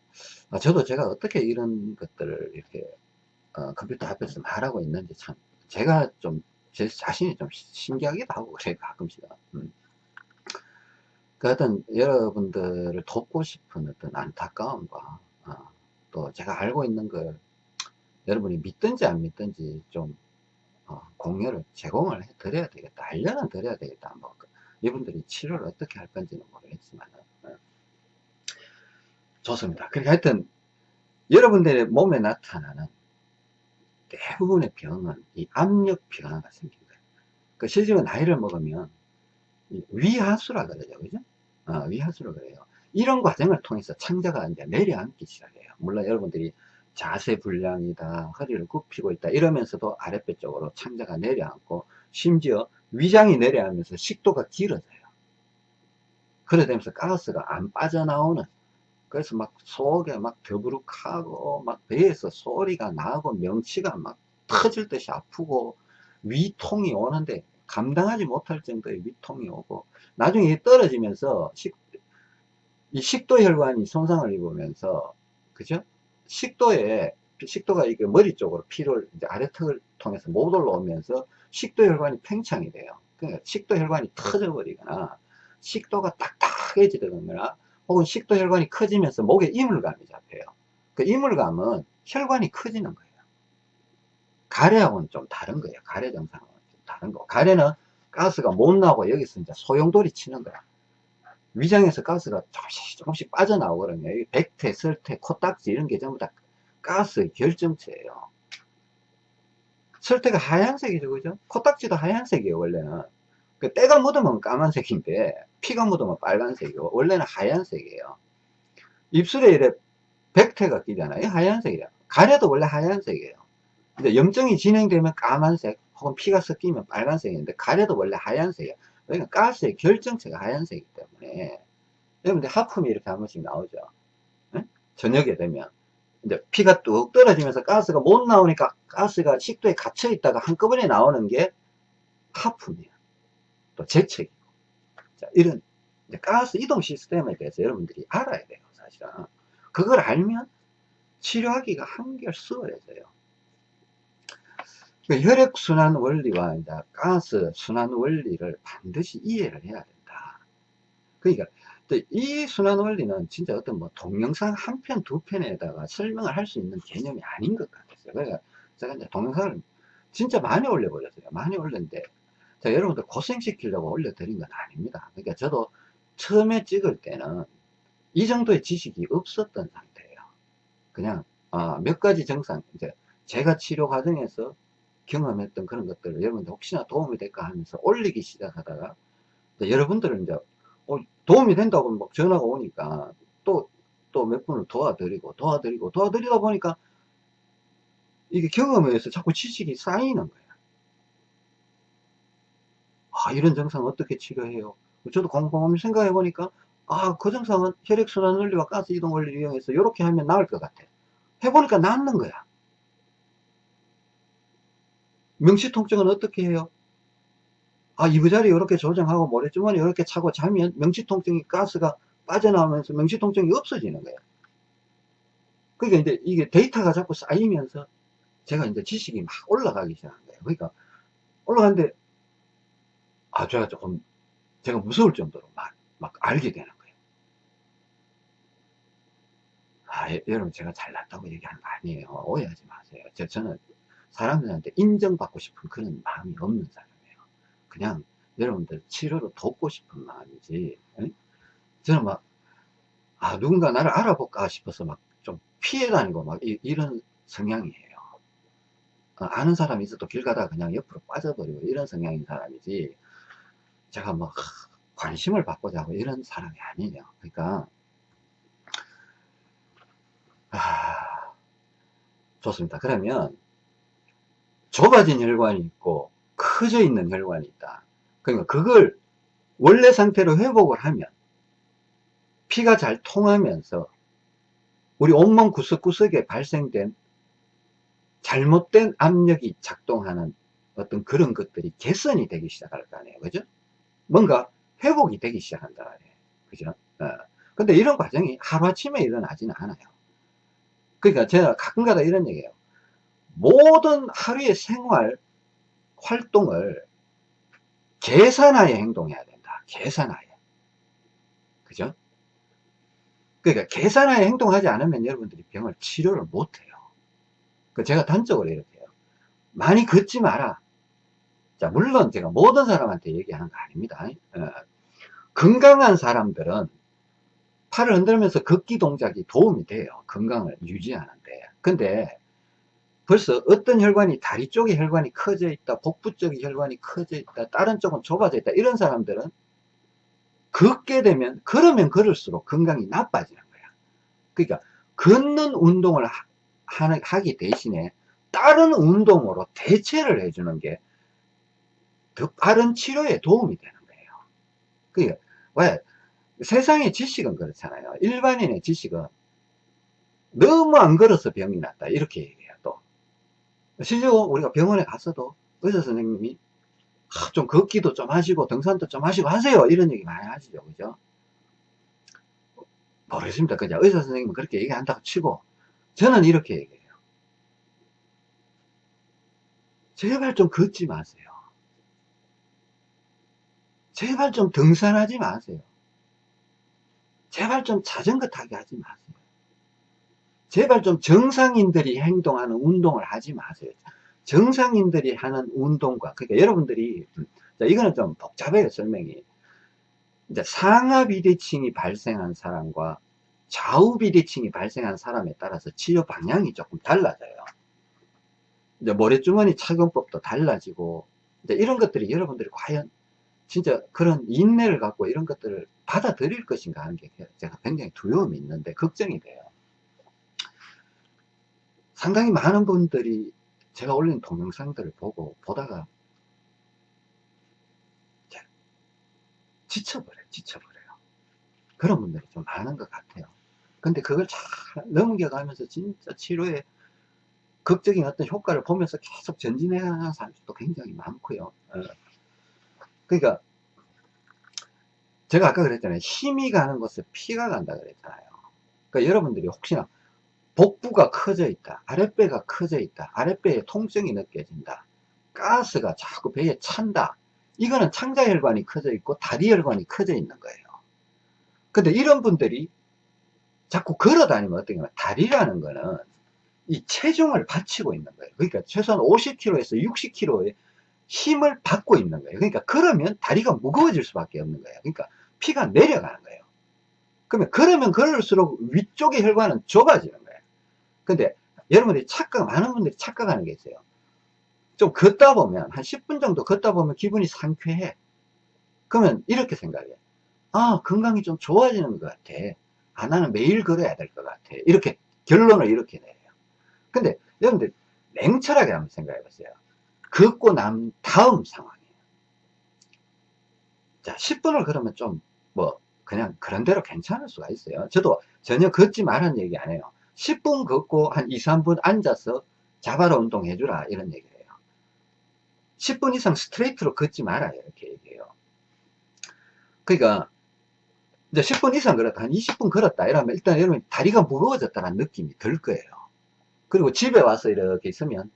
아, 저도 제가 어떻게 이런 것들을 이렇게, 어, 컴퓨터 앞에서 말하고 있는지 참, 제가 좀, 제 자신이 좀 신기하기도 하고, [laughs] 그래, 가끔씩은. 음. 그 어떤 여러분들을 돕고 싶은 어떤 안타까움과, 어, 또 제가 알고 있는 걸 여러분이 믿든지 안 믿든지 좀, 어, 공유를 제공을 해 드려야 되겠다. 알려는 드려야 되겠다. 뭐, 이분들이 치료를 어떻게 할 건지는 모르겠지만 어. 좋습니다. 그러니까 하여튼 여러분들의 몸에 나타나는 대부분의 병은 이 압력 변화가 거예요. 그 실제로 나이를 먹으면 위하수라 그러죠. 그죠? 어, 위하수라 그래요. 이런 과정을 통해서 창자가 이제 내려앉기 시작해요. 물론 여러분들이 자세 불량이다, 허리를 굽히고 있다 이러면서도 아랫배 쪽으로 창자가 내려앉고 심지어 위장이 내려가면서 식도가 길어져요. 그래 되면서 가스가 안 빠져나오는 그래서 막 속에 막 더부룩하고 막 배에서 소리가 나고 명치가 막 터질 듯이 아프고 위통이 오는데 감당하지 못할 정도의 위통이 오고 나중에 떨어지면서 식, 이 식도 혈관이 손상을 입으면서 그죠? 식도에 식도가 이게 머리 쪽으로 피를 이제 아래턱을 통해서 못 올라오면서 식도 혈관이 팽창이 돼요. 그러니까 식도 혈관이 터져 버리거나 식도가 딱딱해지거나 혹은 식도 혈관이 커지면서 목에 이물감이 잡혀요. 그 이물감은 혈관이 커지는 거예요. 가래하고는 좀 다른 거예요. 가래 증상은 좀 다른 거. 가래는 가스가 못 나오고 여기서 이제 소용돌이 치는 거야. 위장에서 가스가 조금씩 조금씩 빠져나오거든요. 백태, 설태, 코딱지 이런 게 전부 다 가스의 결정체예요. 설태가 하얀색이죠, 그죠? 코딱지도 하얀색이에요, 원래는. 그 때가 묻으면 까만색인데, 피가 묻으면 빨간색이고, 원래는 하얀색이에요. 입술에 이래 백태가 끼잖아요. 하얀색이에요. 가래도 원래 하얀색이에요. 근데 염증이 진행되면 까만색, 혹은 피가 섞이면 빨간색인데, 가래도 원래 하얀색이에요. 그러니까 가스의 결정체가 하얀색이기 때문에, 여러분들 하품이 이렇게 한 번씩 나오죠. 네? 저녁에 되면. 이제 피가 뚝 떨어지면서 가스가 못 나오니까 가스가 식도에 갇혀 있다가 한꺼번에 나오는 게 하품이에요. 또 재채기고. 자, 이런 가스 이동 시스템에 대해서 여러분들이 알아야 돼요, 사실은. 그걸 알면 치료하기가 한결 수월해져요. 그 혈액순환 원리와 이제 가스 순환 원리를 반드시 이해를 해야 된다. 그러니까 이 순환 원리는 진짜 어떤 뭐 동영상 한 편, 두 편에다가 설명을 할 수 있는 개념이 아닌 것 같았어요. 그러니까 제가 이제 동영상을 진짜 많이 올려버렸어요. 많이 올렸는데, 자, 여러분들 고생시키려고 올려드린 건 아닙니다. 그러니까 저도 처음에 찍을 때는 이 정도의 지식이 없었던 상태예요. 그냥, 아, 몇 가지 증상, 이제 제가 치료 과정에서 경험했던 그런 것들을 여러분들 혹시나 도움이 될까 하면서 올리기 시작하다가, 여러분들은 이제 어, 도움이 된다고 막 전화가 오니까 또, 또 몇 분을 도와드리고, 도와드리고, 도와드리다 보니까 이게 경험에 의해서 자꾸 지식이 쌓이는 거야. 아, 이런 증상 어떻게 치료해요? 저도 곰곰이 생각해 보니까, 아, 그 증상은 혈액순환 원리와 가스 이동 원리를 이용해서 이렇게 하면 나을 것 같아. 해보니까 낫는 거야. 명시통증은 어떻게 해요? 아, 이부자리 이렇게 조정하고 모래주머니 이렇게 차고 자면 명치통증이 가스가 빠져나오면서 명치통증이 없어지는 거예요. 그러니까 이제 이게 데이터가 자꾸 쌓이면서 제가 이제 지식이 막 올라가기 시작한 거예요. 그러니까 올라가는데 아, 제가 조금 제가 무서울 정도로 막, 막 알게 되는 거예요. 아, 여러분 제가 잘났다고 얘기하는 거 아니에요. 오해하지 마세요. 저, 저는 사람들한테 인정받고 싶은 그런 마음이 없는 사람. 그냥 여러분들 치료를 돕고 싶은 마음이지 에? 저는 막 아, 누군가 나를 알아볼까 싶어서 막 좀 피해 다니고 막 이, 런 성향이에요 어, 아는 사람이 있어도 길 가다가 그냥 옆으로 빠져버리고 이런 성향인 사람이지 제가 뭐 관심을 받고자 하고 이런 사람이 아니에요 그러니까 아, 좋습니다 그러면 좁아진 혈관이 있고 커져 있는 혈관이 있다. 그러니까 그걸 원래 상태로 회복을 하면 피가 잘 통하면서 우리 온몸 구석구석에 발생된 잘못된 압력이 작동하는 어떤 그런 것들이 개선이 되기 시작할 거 아니에요. 그죠? 뭔가 회복이 되기 시작한다. 그죠? 어. 근데 이런 과정이 하루아침에 일어나지는 않아요. 그러니까 제가 가끔가다 이런 얘기해요. 모든 하루의 생활 활동을 계산하에 행동해야 된다. 계산하에. 그죠? 그러니까 계산하에 행동하지 않으면 여러분들이 병을 치료를 못해요. 그 제가 단적으로 이렇게 해요. 많이 걷지 마라. 자, 물론 제가 모든 사람한테 얘기하는 거 아닙니다. 어, 건강한 사람들은 팔을 흔들면서 걷기 동작이 도움이 돼요. 건강을 유지하는데. 근데 벌써 어떤 혈관이 다리 쪽에 혈관이 커져 있다 복부 쪽에 혈관이 커져 있다 다른 쪽은 좁아져 있다 이런 사람들은 걷게 되면 걸으면 걸을수록 건강이 나빠지는 거야. 그러니까 걷는 운동을 하, 하기 대신에 다른 운동으로 대체를 해주는 게 더 빠른 치료에 도움이 되는 거예요. 그러니까 왜 세상의 지식은 그렇잖아요. 일반인의 지식은 너무 안 걸어서 병이 났다 이렇게 실제로 우리가 병원에 갔어도 의사 선생님이 좀 걷기도 좀 하시고 등산도 좀 하시고 하세요. 이런 얘기 많이 하시죠. 그죠? 모르겠습니다. 그냥 의사 선생님은 그렇게 얘기한다고 치고 저는 이렇게 얘기해요. 제발 좀 걷지 마세요. 제발 좀 등산하지 마세요. 제발 좀 자전거 타기 하지 마세요. 제발 좀 정상인들이 행동하는 운동을 하지 마세요. 정상인들이 하는 운동과, 그러니까 여러분들이, 자, 이거는 좀 복잡해요, 설명이. 이제 상하 비대칭이 발생한 사람과 좌우 비대칭이 발생한 사람에 따라서 치료 방향이 조금 달라져요. 이제 모래주머니 착용법도 달라지고, 이제 이런 것들이 여러분들이 과연 진짜 그런 인내를 갖고 이런 것들을 받아들일 것인가 하는 게 제가 굉장히 두려움이 있는데 걱정이 돼요. 상당히 많은 분들이 제가 올린 동영상들을 보고 보다가 지쳐버려요. 지쳐버려요. 그런 분들이 좀 많은 것 같아요. 근데 그걸 잘 넘겨가면서 진짜 치료에 극적인 어떤 효과를 보면서 계속 전진해가는 사람들도 굉장히 많고요. 어. 그러니까 제가 아까 그랬잖아요. 힘이 가는 곳에 피가 간다 그랬잖아요. 그러니까 여러분들이 혹시나 복부가 커져 있다. 아랫배가 커져 있다. 아랫배에 통증이 느껴진다. 가스가 자꾸 배에 찬다. 이거는 창자혈관이 커져 있고 다리혈관이 커져 있는 거예요. 근데 이런 분들이 자꾸 걸어 다니면 어떻게 하면 다리라는 거는 이 체중을 받치고 있는 거예요. 그러니까 최소한 50kg에서 60kg의 힘을 받고 있는 거예요. 그러니까 그러면 다리가 무거워질 수밖에 없는 거예요. 그러니까 피가 내려가는 거예요. 그러면 그러면 그럴수록 위쪽의 혈관은 좁아지는 거예요. 근데 여러분들이 착각, 많은 분들이 착각하는 게 있어요. 좀 걷다 보면, 한 10분 정도 걷다 보면 기분이 상쾌해. 그러면 이렇게 생각해. 아, 건강이 좀 좋아지는 것 같아. 아, 나는 매일 걸어야 될 것 같아. 이렇게, 결론을 이렇게 내요. 근데 여러분들, 냉철하게 한번 생각해 보세요. 걷고 난 다음 상황이에요. 자, 10분을 걸으면 좀, 뭐, 그냥 그런 대로 괜찮을 수가 있어요. 저도 전혀 걷지 말라는 얘기 안 해요. 10분 걷고 한 2, 3분 앉아서 자바라 운동 해주라. 이런 얘기를 해요. 10분 이상 스트레이트로 걷지 말아요. 이렇게 얘기해요. 그러니까, 이제 10분 이상 걸었다. 한 20분 걸었다. 이러면 일단 여러분 다리가 무거워졌다는 느낌이 들 거예요. 그리고 집에 와서 이렇게 있으면,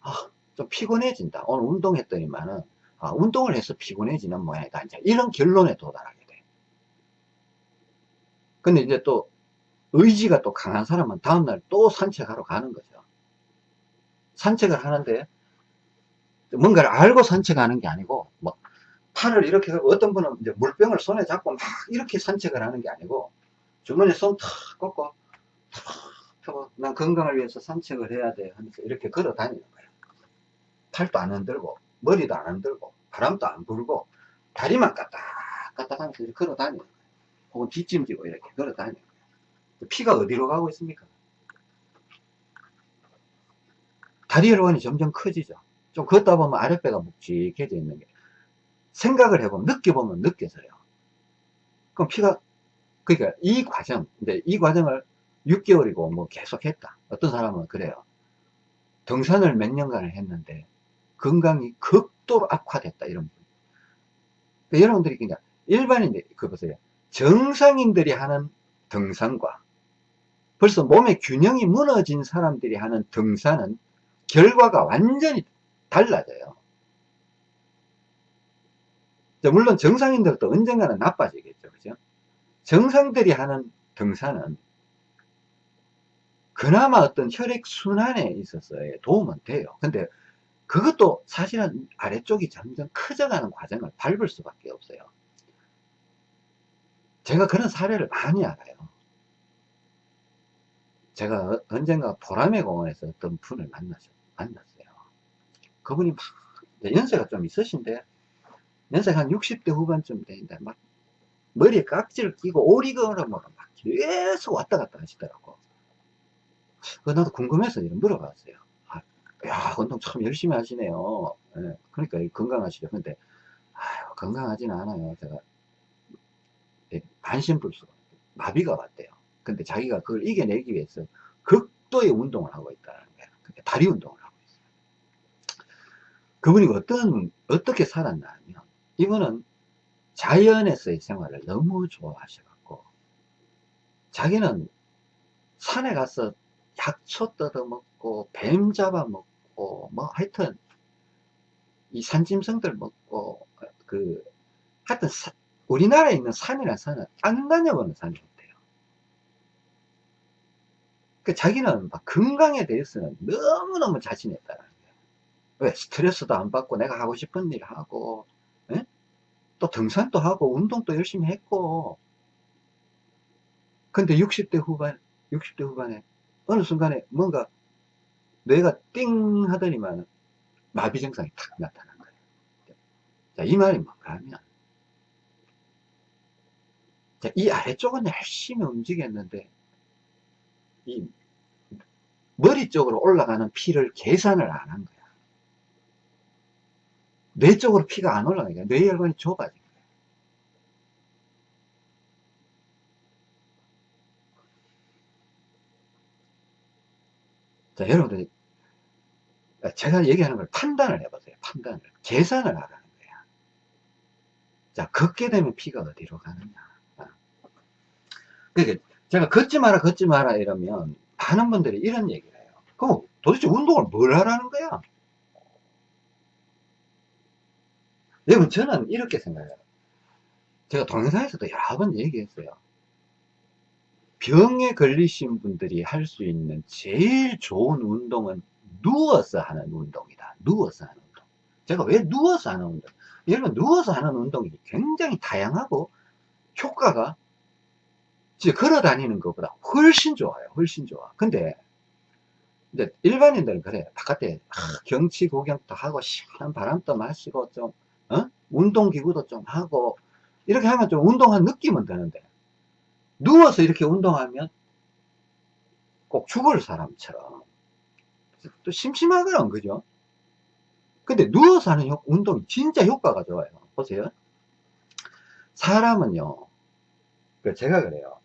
아, 좀 피곤해진다. 오늘 운동했더니만은, 아, 운동을 해서 피곤해지는 모양이다. 이제 이런 결론에 도달하게 돼. 근데 이제 또 의지가 또 강한 사람은 다음날 또 산책하러 가는 거죠. 산책을 하는데 뭔가를 알고 산책하는 게 아니고 뭐 팔을 이렇게 하고 어떤 분은 이제 물병을 손에 잡고 막 이렇게 산책을 하는 게 아니고 주머니에 손탁 꺾고 탁난 건강을 위해서 산책을 해야 돼 하면서 이렇게 걸어 다니는 거예요. 팔도 안 흔들고 머리도 안 흔들고 바람도 안 불고 다리만 까딱까딱 하면서 걸어 다니는 거예요. 혹은 뒷짐지고 이렇게 걸어 다니는 거예요. 피가 어디로 가고 있습니까? 다리 혈관이 점점 커지죠. 좀 걷다 보면 아랫배가 묵직해져 있는 게 생각을 해보면 느껴보면 느껴져요. 그럼 피가 그러니까 이 과정 이제 이 과정을 6개월이고 뭐 계속 했다. 어떤 사람은 그래요. 등산을 몇 년간을 했는데 건강이 극도로 악화됐다 이런 분. 그러니까 여러분들이 그냥 일반인들 그 보세요. 정상인들이 하는 등산과 벌써 몸의 균형이 무너진 사람들이 하는 등산은 결과가 완전히 달라져요. 물론 정상인들도 언젠가는 나빠지겠죠. 그죠? 정상들이 하는 등산은 그나마 어떤 혈액순환에 있어서 도움은 돼요. 근데 그것도 사실은 아래쪽이 점점 커져가는 과정을 밟을 수밖에 없어요. 제가 그런 사례를 많이 알아요. 제가 언젠가 보라매 공원에서 어떤 분을 만났어요. 만났어요. 그분이 막, 연세가 좀 있으신데, 연세가 한 60대 후반쯤 되는데, 막, 머리에 깍지를 끼고 오리건으로 막 계속 왔다 갔다 하시더라고. 그 나도 궁금해서 물어봤어요. 아, 야, 운동 참 열심히 하시네요. 네, 그러니까 건강하시죠. 근데, 아유, 건강하지는 않아요. 제가, 반신불수가, 마비가 왔대요. 근데 자기가 그걸 이겨내기 위해서 극도의 운동을 하고 있다는 거예요. 그러니까 다리 운동을 하고 있어요. 그분이 어떤, 어떻게 살았나 하면, 이분은 자연에서의 생활을 너무 좋아하셔갖고, 자기는 산에 가서 약초 뜯어먹고, 뱀 잡아먹고, 뭐 하여튼, 이 산짐승들 먹고, 그, 하여튼 사, 우리나라에 있는 산이란 산은 안 다녀보는 산이 없대요. 그 자기는 막 건강에 대해서는 너무너무 자신 있다는 거예요. 왜? 스트레스도 안 받고 내가 하고 싶은 일 하고, 에? 또 등산도 하고, 운동도 열심히 했고, 근데 60대 후반, 60대 후반에 어느 순간에 뭔가 뇌가 띵 하더니만 마비 증상이 탁 나타난 거예요. 자, 이 말이 뭔가 하면, 자, 이 아래쪽은 열심히 움직였는데, 이 머리 쪽으로 올라가는 피를 계산을 안 한 거야. 뇌 쪽으로 피가 안 올라가니까 뇌혈관이 좁아진 거야. 자, 여러분들 제가 얘기하는 걸 판단을 해보세요. 판단을. 계산을 하라는 거야. 자, 걷게 되면 피가 어디로 가느냐. 어. 그러니까 제가 걷지 마라, 걷지 마라 이러면 많은 분들이 이런 해요. 그럼 도대체 운동을 뭘 하라는 거야? 여러분, 저는 이렇게 생각해요. 제가 동영상에서도 여러 번 얘기했어요. 병에 걸리신 분들이 할 수 있는 제일 좋은 운동은 누워서 하는 운동이다. 누워서 하는 운동. 제가 왜 누워서 하는 운동? 여러분, 누워서 하는 운동이 굉장히 다양하고 효과가 걸어 다니는 것보다 훨씬 좋아요. 훨씬 좋아. 근데 이제 일반인들은 그래. 바깥에 경치 구경도 하고 시원한 바람도 마시고 좀 어? 운동기구도 좀 하고 이렇게 하면 좀 운동한 느낌은 드는데 누워서 이렇게 운동하면 꼭 죽을 사람처럼 또 심심하거든 그죠? 근데 누워서 하는 효, 운동이 진짜 효과가 좋아요. 보세요. 사람은요, 그 제가 그래요.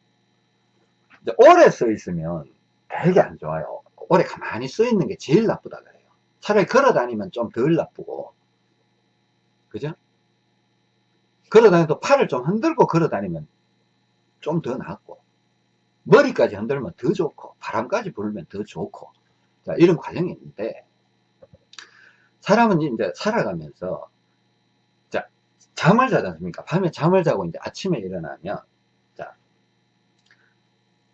오래 서 있으면 되게 안 좋아요. 오래 가만히 서 있는 게 제일 나쁘다 그래요. 차라리 걸어 다니면 좀 덜 나쁘고. 그죠? 걸어 다니도 팔을 좀 흔들고 걸어 다니면 좀 더 낫고. 머리까지 흔들면 더 좋고, 바람까지 불면 더 좋고. 자, 이런 과정이 있는데, 사람은 이제 살아가면서, 자, 잠을 자지 않습니까? 밤에 잠을 자고 이제 아침에 일어나면,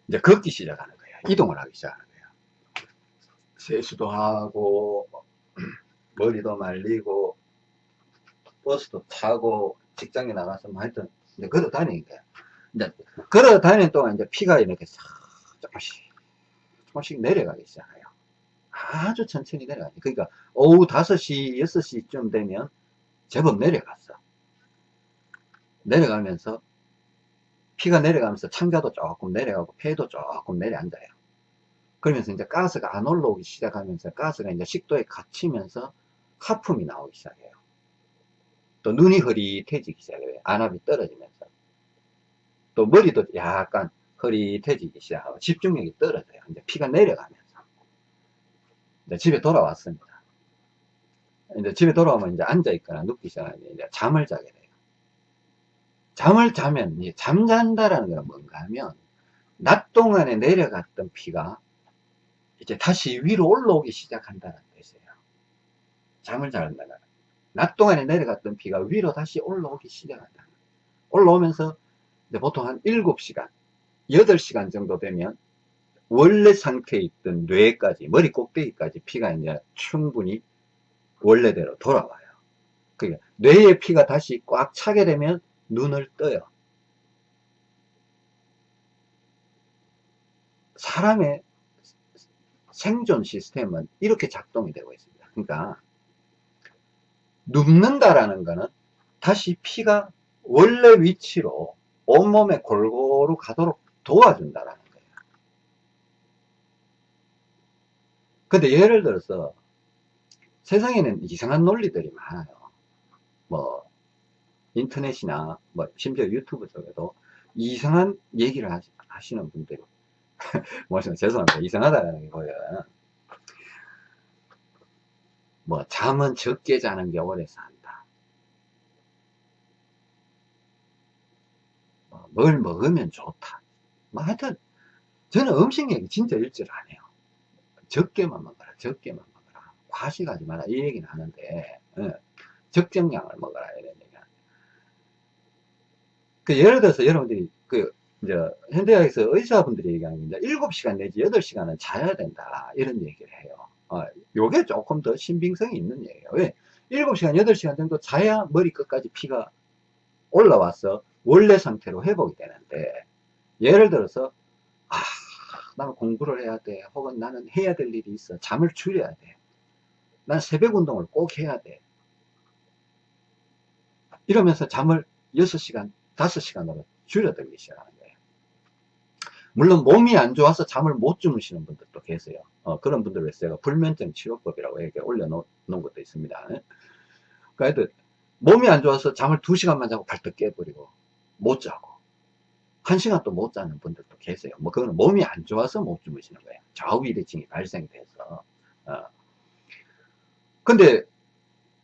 이제 걷기 시작하는 거예요. 이동을 하기 시작하는 거예요. 세수도 하고, [clears throat] 머리도 말리고, 버스도 타고, 직장에 나가서 뭐 하여튼, 이제 걸어 거예요. 이제 걸어 다니는 동안 이제 피가 이렇게 싹 조금씩, 조금씩 내려가기 시작해요. 아주 천천히 내려가요. 그러니까 오후 5시, 6시쯤 되면 제법 내려갔어. 내려가면서 피가 내려가면서 창자도 조금 내려가고 폐도 조금 내려앉아요. 그러면서 이제 가스가 안 올라오기 시작하면서 가스가 이제 식도에 갇히면서 하품이 나오기 시작해요. 또 눈이 흐릿해지기 시작해요. 안압이 떨어지면서. 또 머리도 약간 흐릿해지기 시작하고 집중력이 떨어져요. 이제 피가 내려가면서. 이제 집에 돌아왔습니다. 이제 집에 돌아오면 이제 앉아있거나 눕기 시작하면 이제 잠을 자게 돼요. 잠을 자면 잠잔다라는 건 뭔가 하면 낮 동안에 내려갔던 피가 이제 다시 위로 올라오기 시작한다는 뜻이에요. 잠을 잔다는 낮 동안에 내려갔던 피가 위로 다시 올라오기 시작한다. 올라오면서 보통 한 7시간, 8시간 정도 되면 원래 상태에 있던 뇌까지, 머리 꼭대기까지 피가 이제 충분히 원래대로 돌아와요. 그러니까 뇌의 피가 다시 꽉 차게 되면 눈을 떠요. 사람의 생존 시스템은 이렇게 작동이 되고 있습니다. 그러니까 눕는다라는 것은 다시 피가 원래 위치로 온몸에 골고루 가도록 도와준다라는 거예요. 근데 예를 들어서 세상에는 이상한 논리들이 많아요. 뭐 인터넷이나 뭐 심지어 유튜브 쪽에도 이상한 얘기를 하시, 는 분들이 [laughs] 뭐 죄송합니다. 이상하다는 게 보여요. 뭐 잠은 적게 자는 게 오래 산다. 뭐, 뭘 먹으면 좋다. 뭐 하여튼 저는 음식 얘기 진짜 일절 안 해요. 적게만 먹어라 적게만 먹어라. 과식하지 마라. 이 얘기는 하는데 예, 적정량을 먹어라 이런 그 예를 들어서 여러분들이 그 이제 현대학에서 의사분들이 얘기하는 게 7시간 내지 8시간은 자야 된다 이런 얘기를 해요. 어, 요게 조금 더 신빙성이 있는 얘기예요. 왜? 7시간, 8시간 정도 자야 머리 끝까지 피가 올라와서 원래 상태로 회복이 되는데 예를 들어서 아 나는 공부를 해야 돼 혹은 나는 해야 될 일이 있어 잠을 줄여야 돼난 새벽 운동을 꼭 해야 돼 이러면서 잠을 6시간 5시간으로 줄여들기 시작하는 거예요 물론 몸이 안 좋아서 잠을 못 주무시는 분들도 계세요 어, 그런 분들을 위해서 제가 불면증 치료법이라고 이렇게 올려놓은 것도 있습니다 그러니까 몸이 안 좋아서 잠을 2시간만 자고 발떡 깨버리고 못 자고 한 시간 또 못 자는 분들도 계세요. 뭐 그거는 몸이 안 좋아서 못 주무시는 거예요. 좌우비대증이 발생돼서. 어. 근데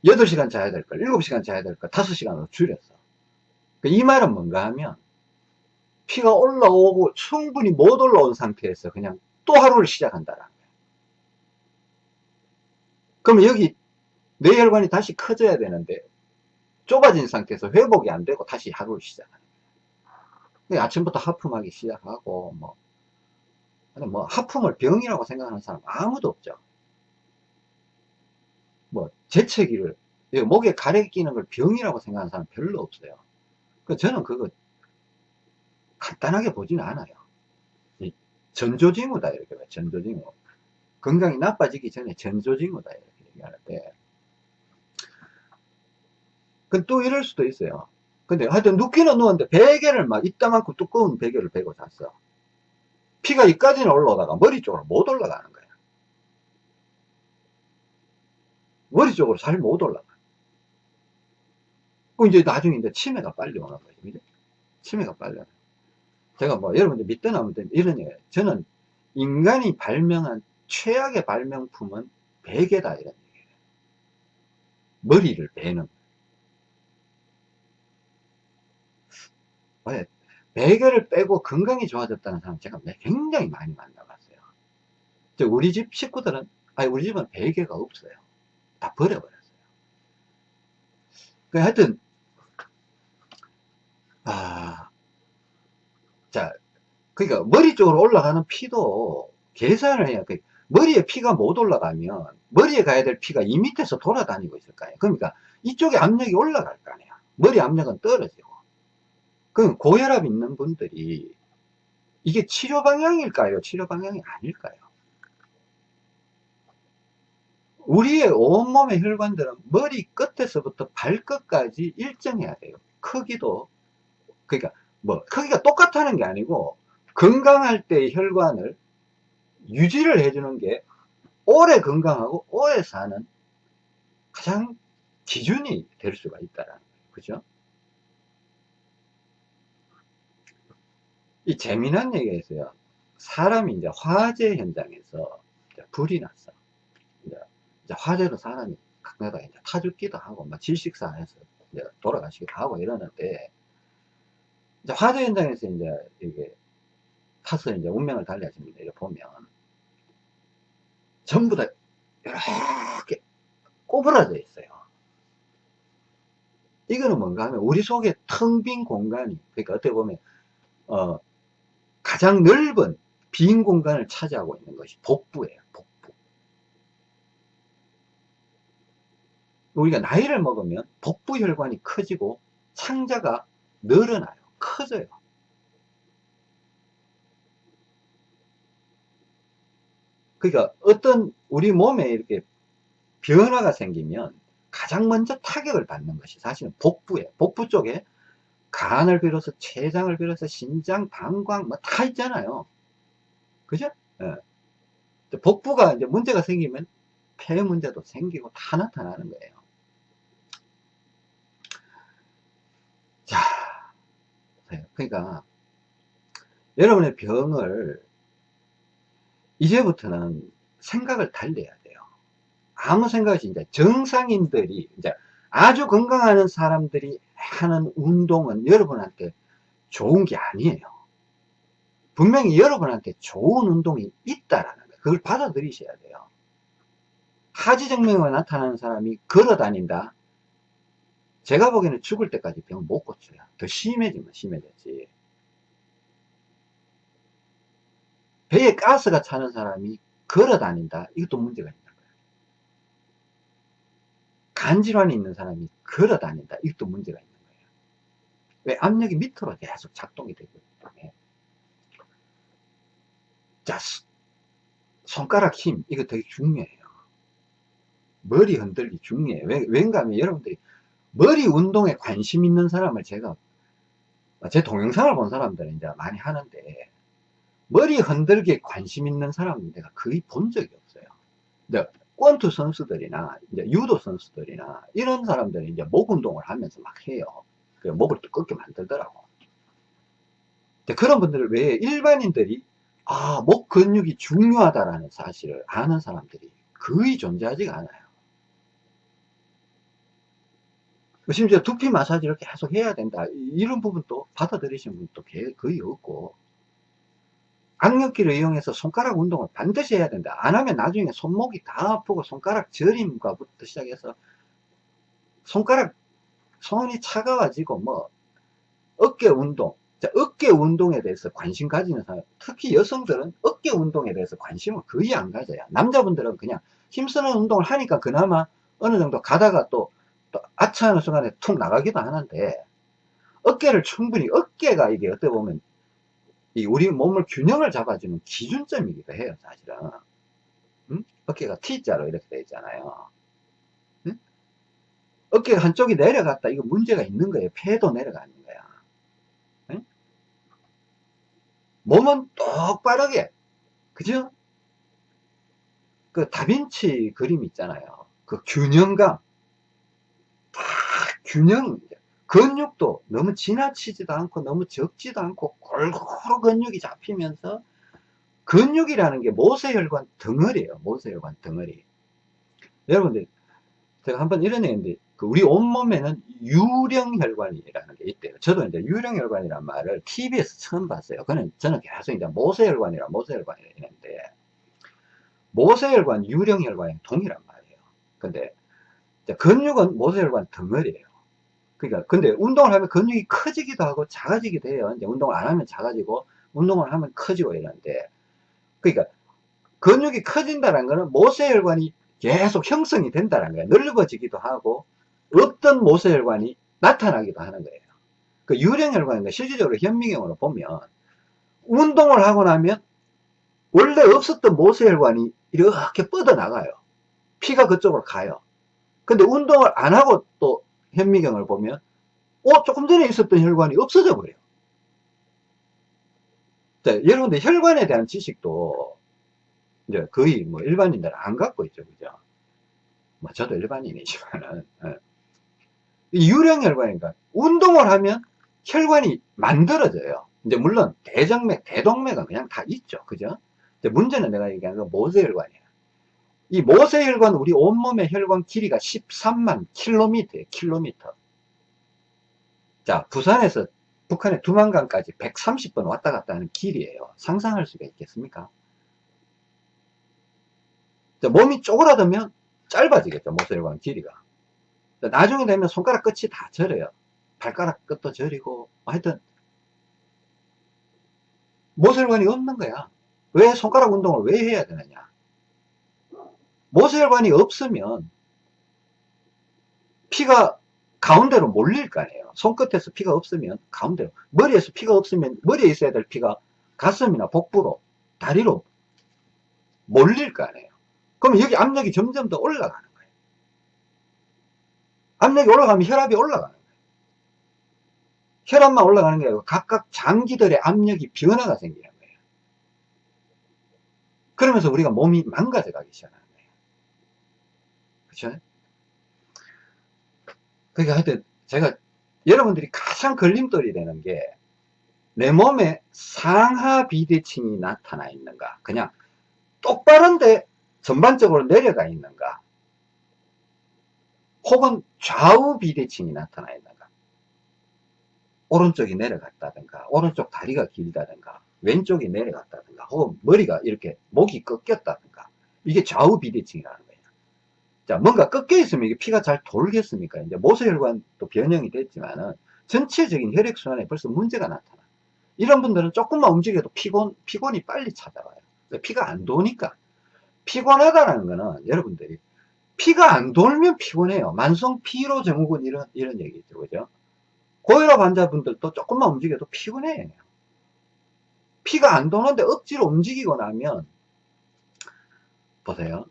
8시간 자야 될 걸, 7시간 자야 될 걸 5시간으로 줄였어. 그러니까 이 말은 뭔가 하면 피가 올라오고 충분히 못 올라온 상태에서 그냥 또 하루를 시작한다라는 거예요. 그럼 여기 뇌혈관이 다시 커져야 되는데 좁아진 상태에서 회복이 안 되고 다시 하루를 시작하는 거예요. 아침부터 하품하기 시작하고 뭐, 뭐 하품을 병이라고 생각하는 사람 아무도 없죠. 뭐 재채기를 목에 가래 끼는 걸 병이라고 생각하는 사람 별로 없어요. 그 저는 그거 간단하게 보지는 않아요. 전조징후다 이렇게 봐요. 전조징후. 건강이 나빠지기 전에 전조징후다 이렇게 얘기하는데 그또 이럴 수도 있어요. 근데 하여튼 눕기는 누웠는데 베개를 막 이따만큼 두꺼운 베개를 베고 잤어. 피가 이까지는 올라오다가 머리 쪽으로 못 올라가는 거야. 머리 쪽으로 잘 못 올라가. 그 이제 나중에 이제 치매가 빨리 오는 거죠. 그죠? 치매가 빨리 오는 제가 뭐 여러분들 믿든 안 믿든 이런 얘기예요. 저는 인간이 발명한 최악의 발명품은 베개다 이런 얘기예요. 머리를 베는 왜? 베개를 빼고 건강이 좋아졌다는 사람 제가 굉장히 많이 만나봤어요. 우리 집 식구들은, 아니, 우리 집은 베개가 없어요. 다 버려버렸어요. 그 하여튼, 아, 자, 그러니까 머리 쪽으로 올라가는 피도 계산을 해야, 그 머리에 피가 못 올라가면 머리에 가야 될 피가 이 밑에서 돌아다니고 있을 거예요. 그러니까 이쪽에 압력이 올라갈 거 아니야. 머리 압력은 떨어지고. 그럼 고혈압 있는 분들이 이게 치료 방향일까요? 치료 방향이 아닐까요? 우리의 온몸의 혈관들은 머리 끝에서부터 발끝까지 일정해야 돼요. 크기도 그러니까 뭐 크기가 똑같다는 게 아니고 건강할 때의 혈관을 유지를 해주는 게 오래 건강하고 오래 사는 가장 기준이 될 수가 있다라는 거예요. 그죠? 이 재미난 얘기가 있어요. 사람이 이제 화재 현장에서 이제 불이 났어. 이제, 이제 화재로 사람이 가끔가다 이제 타 죽기도 하고, 막 질식사해서 돌아가시기도 하고 이러는데, 이제 화재 현장에서 이제 이게 타서 이제 운명을 달리하신 분들 보면, 전부 다 이렇게 꼬부라져 있어요. 이거는 뭔가 하면 우리 속에 텅 빈 공간이, 그러니까 어떻게 보면, 어, 가장 넓은 빈 공간을 차지하고 있는 것이 복부예요. 복부. 우리가 나이를 먹으면 복부 혈관이 커지고 창자가 늘어나요. 커져요. 그러니까 어떤 우리 몸에 이렇게 변화가 생기면 가장 먼저 타격을 받는 것이 사실은 복부예요. 복부 쪽에 간을 비롯해서 췌장을 비롯해서 신장, 방광 뭐 다 있잖아요. 그죠? 예. 복부가 이제 문제가 생기면 폐 문제도 생기고 다 나타나는 거예요. 자, 그러니까 여러분의 병을 이제부터는 생각을 달래야 돼요. 아무 생각 없이 이제 정상인들이 이제 아주 건강한 사람들이 하는 운동은 여러분한테 좋은 게 아니에요. 분명히 여러분한테 좋은 운동이 있다라는 거예요. 그걸 받아들이셔야 돼요. 하지정맥에 나타나는 사람이 걸어 다닌다. 제가 보기에는 죽을 때까지 병 못 고쳐요. 더 심해지면 심해졌지. 배에 가스가 차는 사람이 걸어 다닌다. 이것도 문제가 있는 거예요. 간질환이 있는 사람이 걸어 다닌다. 이것도 문제가 있는 거예요. 왜? 압력이 밑으로 계속 작동이 되기 때문에. 자, 손가락 힘. 이거 되게 중요해요. 머리 흔들기 중요해요. 왜, 왠가 하면 여러분들이 머리 운동에 관심 있는 사람을 제가 제 동영상을 본 사람들은 이제 많이 하는데 머리 흔들기에 관심 있는 사람은 내가 거의 본 적이 없어요. 근데 권투 선수들이나 이제 유도 선수들이나 이런 사람들이 이제 목 운동을 하면서 막 해요. 그 목을 두껍게 만들더라고. 그런 분들을 왜 일반인들이 아, 목 근육이 중요하다라는 사실을 아는 사람들이 거의 존재하지가 않아요. 심지어 두피 마사지를 계속 해야 된다. 이런 부분도 받아들이시는 분도 거의 없고. 악력기를 이용해서 손가락 운동을 반드시 해야 된다. 안 하면 나중에 손목이 다 아프고 손가락 저림과부터 시작해서 손가락, 손이 차가워지고 뭐, 어깨 운동. 자, 어깨 운동에 대해서 관심 가지는 사람, 특히 여성들은 어깨 운동에 대해서 관심을 거의 안 가져요. 남자분들은 그냥 힘쓰는 운동을 하니까 그나마 어느 정도 가다가 또, 또 아차하는 순간에 툭 나가기도 하는데, 어깨를 충분히, 어깨가 이게 어떻게 보면 이 우리 몸을 균형을 잡아주는 기준점이기도 해요, 사실은. 응? 어깨가 T자로 이렇게 되어 있잖아요. 응? 어깨가 한쪽이 내려갔다. 이거 문제가 있는 거예요. 폐도 내려가는 거야. 응? 몸은 똑바르게, 그죠? 그 다빈치 그림 있잖아요. 그 균형감. 딱 균형, 근육도 너무 지나치지도 않고 너무 적지도 않고 골고루 근육이 잡히면서 근육이라는 게 모세혈관 덩어리예요. 모세혈관 덩어리. 여러분들 제가 한번 이런 얘기인데 그 우리 온몸에는 유령혈관이라는 게 있대요. 저도 이제 유령혈관이란 말을 TV에서 처음 봤어요. 그는 저는 계속 이제 모세혈관이라 모세혈관이라 했는데 모세혈관, 유령혈관이 동일한 말이에요. 근데 근육은 모세혈관 덩어리예요. 그러니까 근데 운동을 하면 근육이 커지기도 하고 작아지기도 해요. 이제 운동을 안 하면 작아지고 운동을 하면 커지고 이러는데 그러니까 근육이 커진다는 거는 모세혈관이 계속 형성이 된다는 거예요. 넓어지기도 하고 어떤 모세혈관이 나타나기도 하는 거예요. 그 유령혈관인가 실질적으로 현미경으로 보면 운동을 하고 나면 원래 없었던 모세혈관이 이렇게 뻗어나가요. 피가 그쪽으로 가요. 근데 운동을 안 하고 또 현미경을 보면 어 조금 전에 있었던 혈관이 없어져 버려요. 자, 여러분들 혈관에 대한 지식도 이제 거의 뭐 일반인들은 안 갖고 있죠 그죠? 뭐 저도 일반인이지만은 예. 유령혈관이니까 운동을 하면 혈관이 만들어져요. 이제 물론 대정맥 대동맥은 그냥 다 있죠 그죠? 문제는 내가 얘기하는 건 모세혈관이에요 이 모세혈관 우리 온몸의 혈관 길이가 13만 킬로미터예요 킬로미터. 자 부산에서 북한의 두만강까지 130번 왔다 갔다 하는 길이에요. 상상할 수가 있겠습니까? 자, 몸이 쪼그라들면 짧아지겠죠 모세혈관 길이가. 자, 나중에 되면 손가락 끝이 다 저려요. 발가락 끝도 저리고 하여튼. 모세혈관이 없는 거야. 왜 손가락 운동을 왜 해야 되느냐 모세혈관이 없으면 피가 가운데로 몰릴 거 아니에요. 손끝에서 피가 없으면 가운데로, 머리에서 피가 없으면 머리에 있어야 될 피가 가슴이나 복부로, 다리로 몰릴 거 아니에요. 그럼 여기 압력이 점점 더 올라가는 거예요. 압력이 올라가면 혈압이 올라가는 거예요. 혈압만 올라가는 게 아니고 각각 장기들의 압력이 변화가 생기는 거예요. 그러면서 우리가 몸이 망가져 가기 시작하는 그쵸? 그러니까 하여튼 제가 여러분들이 가장 걸림돌이 되는 게 내 몸에 상하 비대칭이 나타나 있는가? 그냥 똑바른데 전반적으로 내려가 있는가? 혹은 좌우 비대칭이 나타나 있는가? 오른쪽이 내려갔다든가 오른쪽 다리가 길다든가 왼쪽이 내려갔다든가 혹은 머리가 이렇게 목이 꺾였다든가 이게 좌우 비대칭이라는 자, 뭔가 꺾여 있으면 이게 피가 잘 돌겠습니까? 이제 모세혈관도 변형이 됐지만은 전체적인 혈액순환에 벌써 문제가 나타나. 이런 분들은 조금만 움직여도 피곤, 피곤이 빨리 찾아와요. 피가 안 도니까. 피곤하다는 거는 여러분들이 피가 안 돌면 피곤해요. 만성 피로 증후군 이런, 이런 얘기 있죠. 그죠? 고혈압 환자분들도 조금만 움직여도 피곤해요. 피가 안 도는데 억지로 움직이고 나면, 보세요.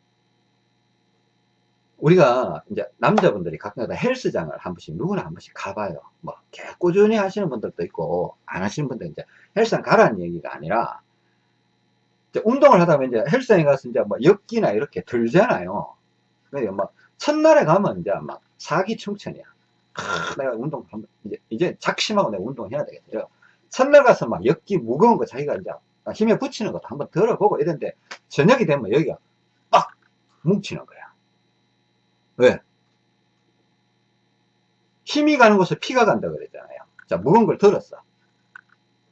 우리가 이제 남자분들이 가끔가다 헬스장을 한 번씩 누구나 한 번씩 가봐요. 뭐 꾸준히 하시는 분들도 있고 안 하시는 분들 이제 헬스장 가라는 얘기가 아니라 운동을 하다 보면 이제 헬스장에 가서 이제 뭐 엽기나 이렇게 들잖아요. 그러니까 막 첫날에 가면 이제 막 사기충천이야. 아, 내가 운동 이제 이제 작심하고 내가 운동해야 되겠죠. 첫날 가서 막 엽기 무거운 거 자기가 이제 힘에 붙이는 것도 한번 들어보고 이런데 저녁이 되면 여기가 빡 뭉치는 거야. 왜? 힘이 가는 곳에 피가 간다 그랬잖아요. 자, 무거운 걸 들었어.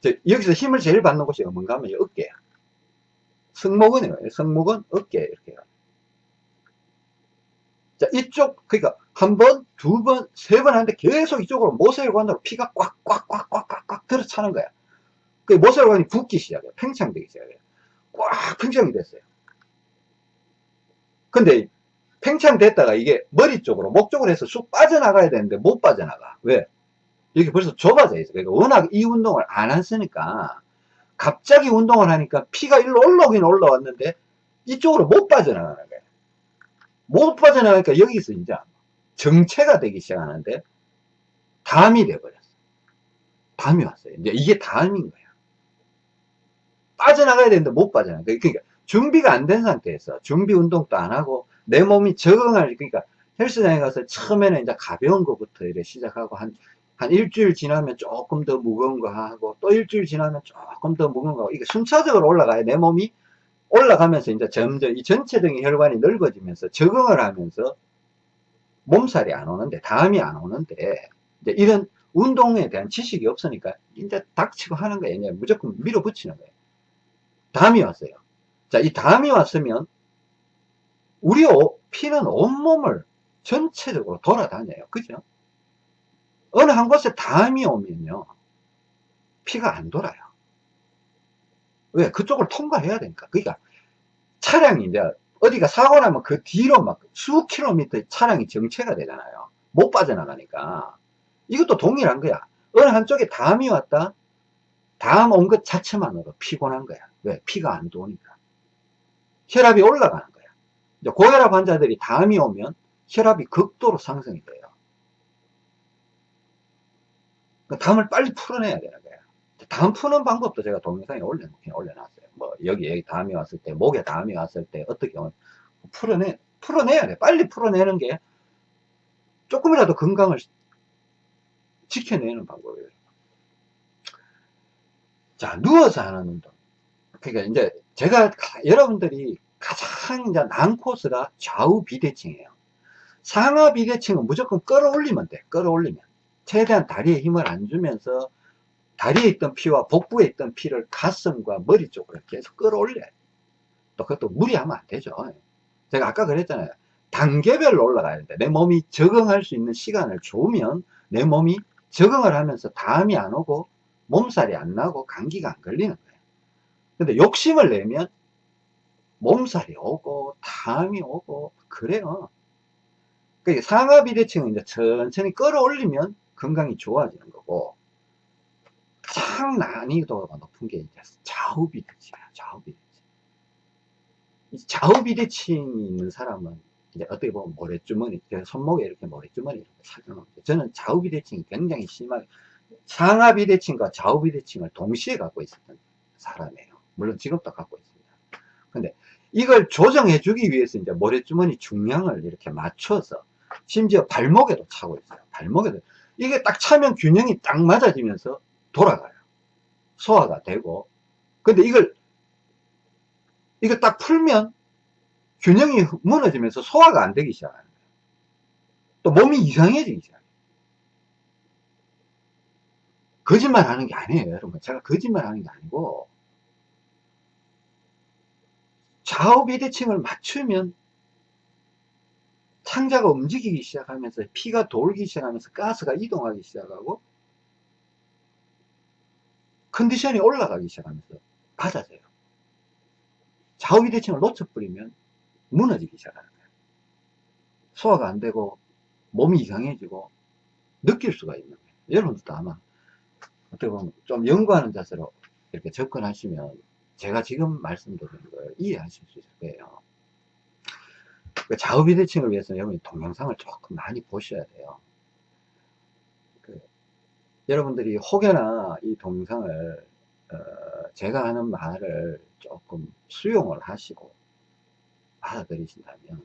자, 여기서 힘을 제일 받는 곳이 뭔가 하면 어깨야. 승모근이에요. 승모근, 어깨, 이렇게. 자, 이쪽, 그러니까 한 번, 두 번, 세 번 하는데 계속 이쪽으로 모세혈관으로 피가 꽉, 꽉, 꽉, 꽉, 꽉, 꽉 들어차는 거야. 그 모세혈관이 붓기 시작해요. 팽창되기 시작해요. 꽉 팽창이 됐어요. 근데 팽창됐다가 이게 머리 쪽으로 목 쪽으로 해서 쑥 빠져나가야 되는데 못 빠져나가. 왜? 여기 벌써 좁아져 있어. 그러니까 워낙 이 운동을 안 했으니까. 갑자기 운동을 하니까 피가 일로 올라오긴 올라왔는데 이쪽으로 못 빠져나가는 거예요 못 빠져나가니까 여기서 이제 정체가 되기 시작하는데 담이 돼버렸어. 담이 왔어요. 이제 이게 담인 거야. 빠져나가야 되는데 못 빠져나가. 그러니까 준비가 안 된 상태에서 준비 운동도 안 하고 내 몸이 적응할 그러니까 헬스장에 가서 처음에는 이제 가벼운 것부터 이렇게 시작하고 한, 한 일주일 지나면 조금 더 무거운 거 하고 또 일주일 지나면 조금 더 무거운 거 하고 이게 순차적으로 올라가야 내 몸이 올라가면서 이제 점점 이 전체적인 혈관이 넓어지면서 적응을 하면서 몸살이 안 오는데 다음이 안 오는데 이제 이런 운동에 대한 지식이 없으니까 이제 닥치고 하는 거예요. 무조건 밀어붙이는 거예요. 담이 왔어요. 자, 이 담이 왔으면 우리 피는 온몸을 전체적으로 돌아다녀요. 그죠? 어느 한 곳에 담이 오면요. 피가 안 돌아요. 왜? 그쪽을 통과해야 되니까. 그러니까 차량이 이제 어디가 사고 나면 그 뒤로 막 수 킬로미터 차량이 정체가 되잖아요. 못 빠져나가니까. 이것도 동일한 거야. 어느 한쪽에 담이 왔다. 담 온 것 자체만으로 피곤한 거야. 왜? 피가 안 도니까. 혈압이 올라가는 고혈압 환자들이 담이 오면 혈압이 극도로 상승이 돼요. 그 담을 빨리 풀어내야 되는 거예요. 담 푸는 방법도 제가 동영상에 올려, 올려놨어요. 뭐, 여기, 여기 담이 왔을 때, 목에 담이 왔을 때, 어떻게 풀어내, 풀어내야 돼. 빨리 풀어내는 게 조금이라도 건강을 지켜내는 방법이에요. 자, 누워서 하는 운동. 그러니까 이제 제가 여러분들이 가장 이제 난 코스가 좌우 비대칭이에요. 상하 비대칭은 무조건 끌어올리면 돼. 끌어올리면. 최대한 다리에 힘을 안 주면서 다리에 있던 피와 복부에 있던 피를 가슴과 머리 쪽으로 계속 끌어올려요. 또 그것도 무리하면 안 되죠. 제가 아까 그랬잖아요. 단계별로 올라가야 되는데 내 몸이 적응할 수 있는 시간을 주면 내 몸이 적응을 하면서 담이 안 오고 몸살이 안 나고 감기가 안 걸리는 거예요. 근데 욕심을 내면 몸살이 오고 담이 오고 그래요. 그러니까 상하 비대칭은 이제 천천히 끌어올리면 건강이 좋아지는 거고 가장 난이도가 높은 게 이제 좌우 비대칭이야. 좌우 비대칭. 좌우 비대칭이 있는 사람은 이제 어떻게 보면 모래주머니, 손목에 이렇게 모래주머니 이렇게. 저는 좌우 비대칭이 굉장히 심하게 상하 비대칭과 좌우 비대칭을 동시에 갖고 있었던 사람이에요. 물론 지금도 갖고 있습니다. 근데 이걸 조정해 주기 위해서 이제 모래주머니 중량을 이렇게 맞춰서 심지어 발목에도 차고 있어요. 발목에도. 이게 딱 차면 균형이 딱 맞아지면서 돌아가요. 소화가 되고. 근데 이걸, 이거 딱 풀면 균형이 무너지면서 소화가 안 되기 시작하는 거예요. 또 몸이 이상해지기 시작해요. 거짓말 하는 게 아니에요, 여러분. 제가 거짓말 하는 게 아니고, 좌우 비대칭을 맞추면 상자가 움직이기 시작하면서 피가 돌기 시작하면서 가스가 이동하기 시작하고 컨디션이 올라가기 시작하면서 낮아져요. 좌우 비대칭을 놓쳐버리면 무너지기 시작하는 거예요. 소화가 안 되고 몸이 이상해지고 느낄 수가 있는 거예요. 여러분들도 아마 어떻게 보면 좀 연구하는 자세로 이렇게 접근하시면 제가 지금 말씀드리는 걸 이해하실 수 있을 거예요. 그 좌우비대칭을 위해서는 여러분이 동영상을 조금 많이 보셔야 돼요. 그 여러분들이 혹여나 이 동영상을 어, 제가 하는 말을 조금 수용을 하시고 받아들이신다면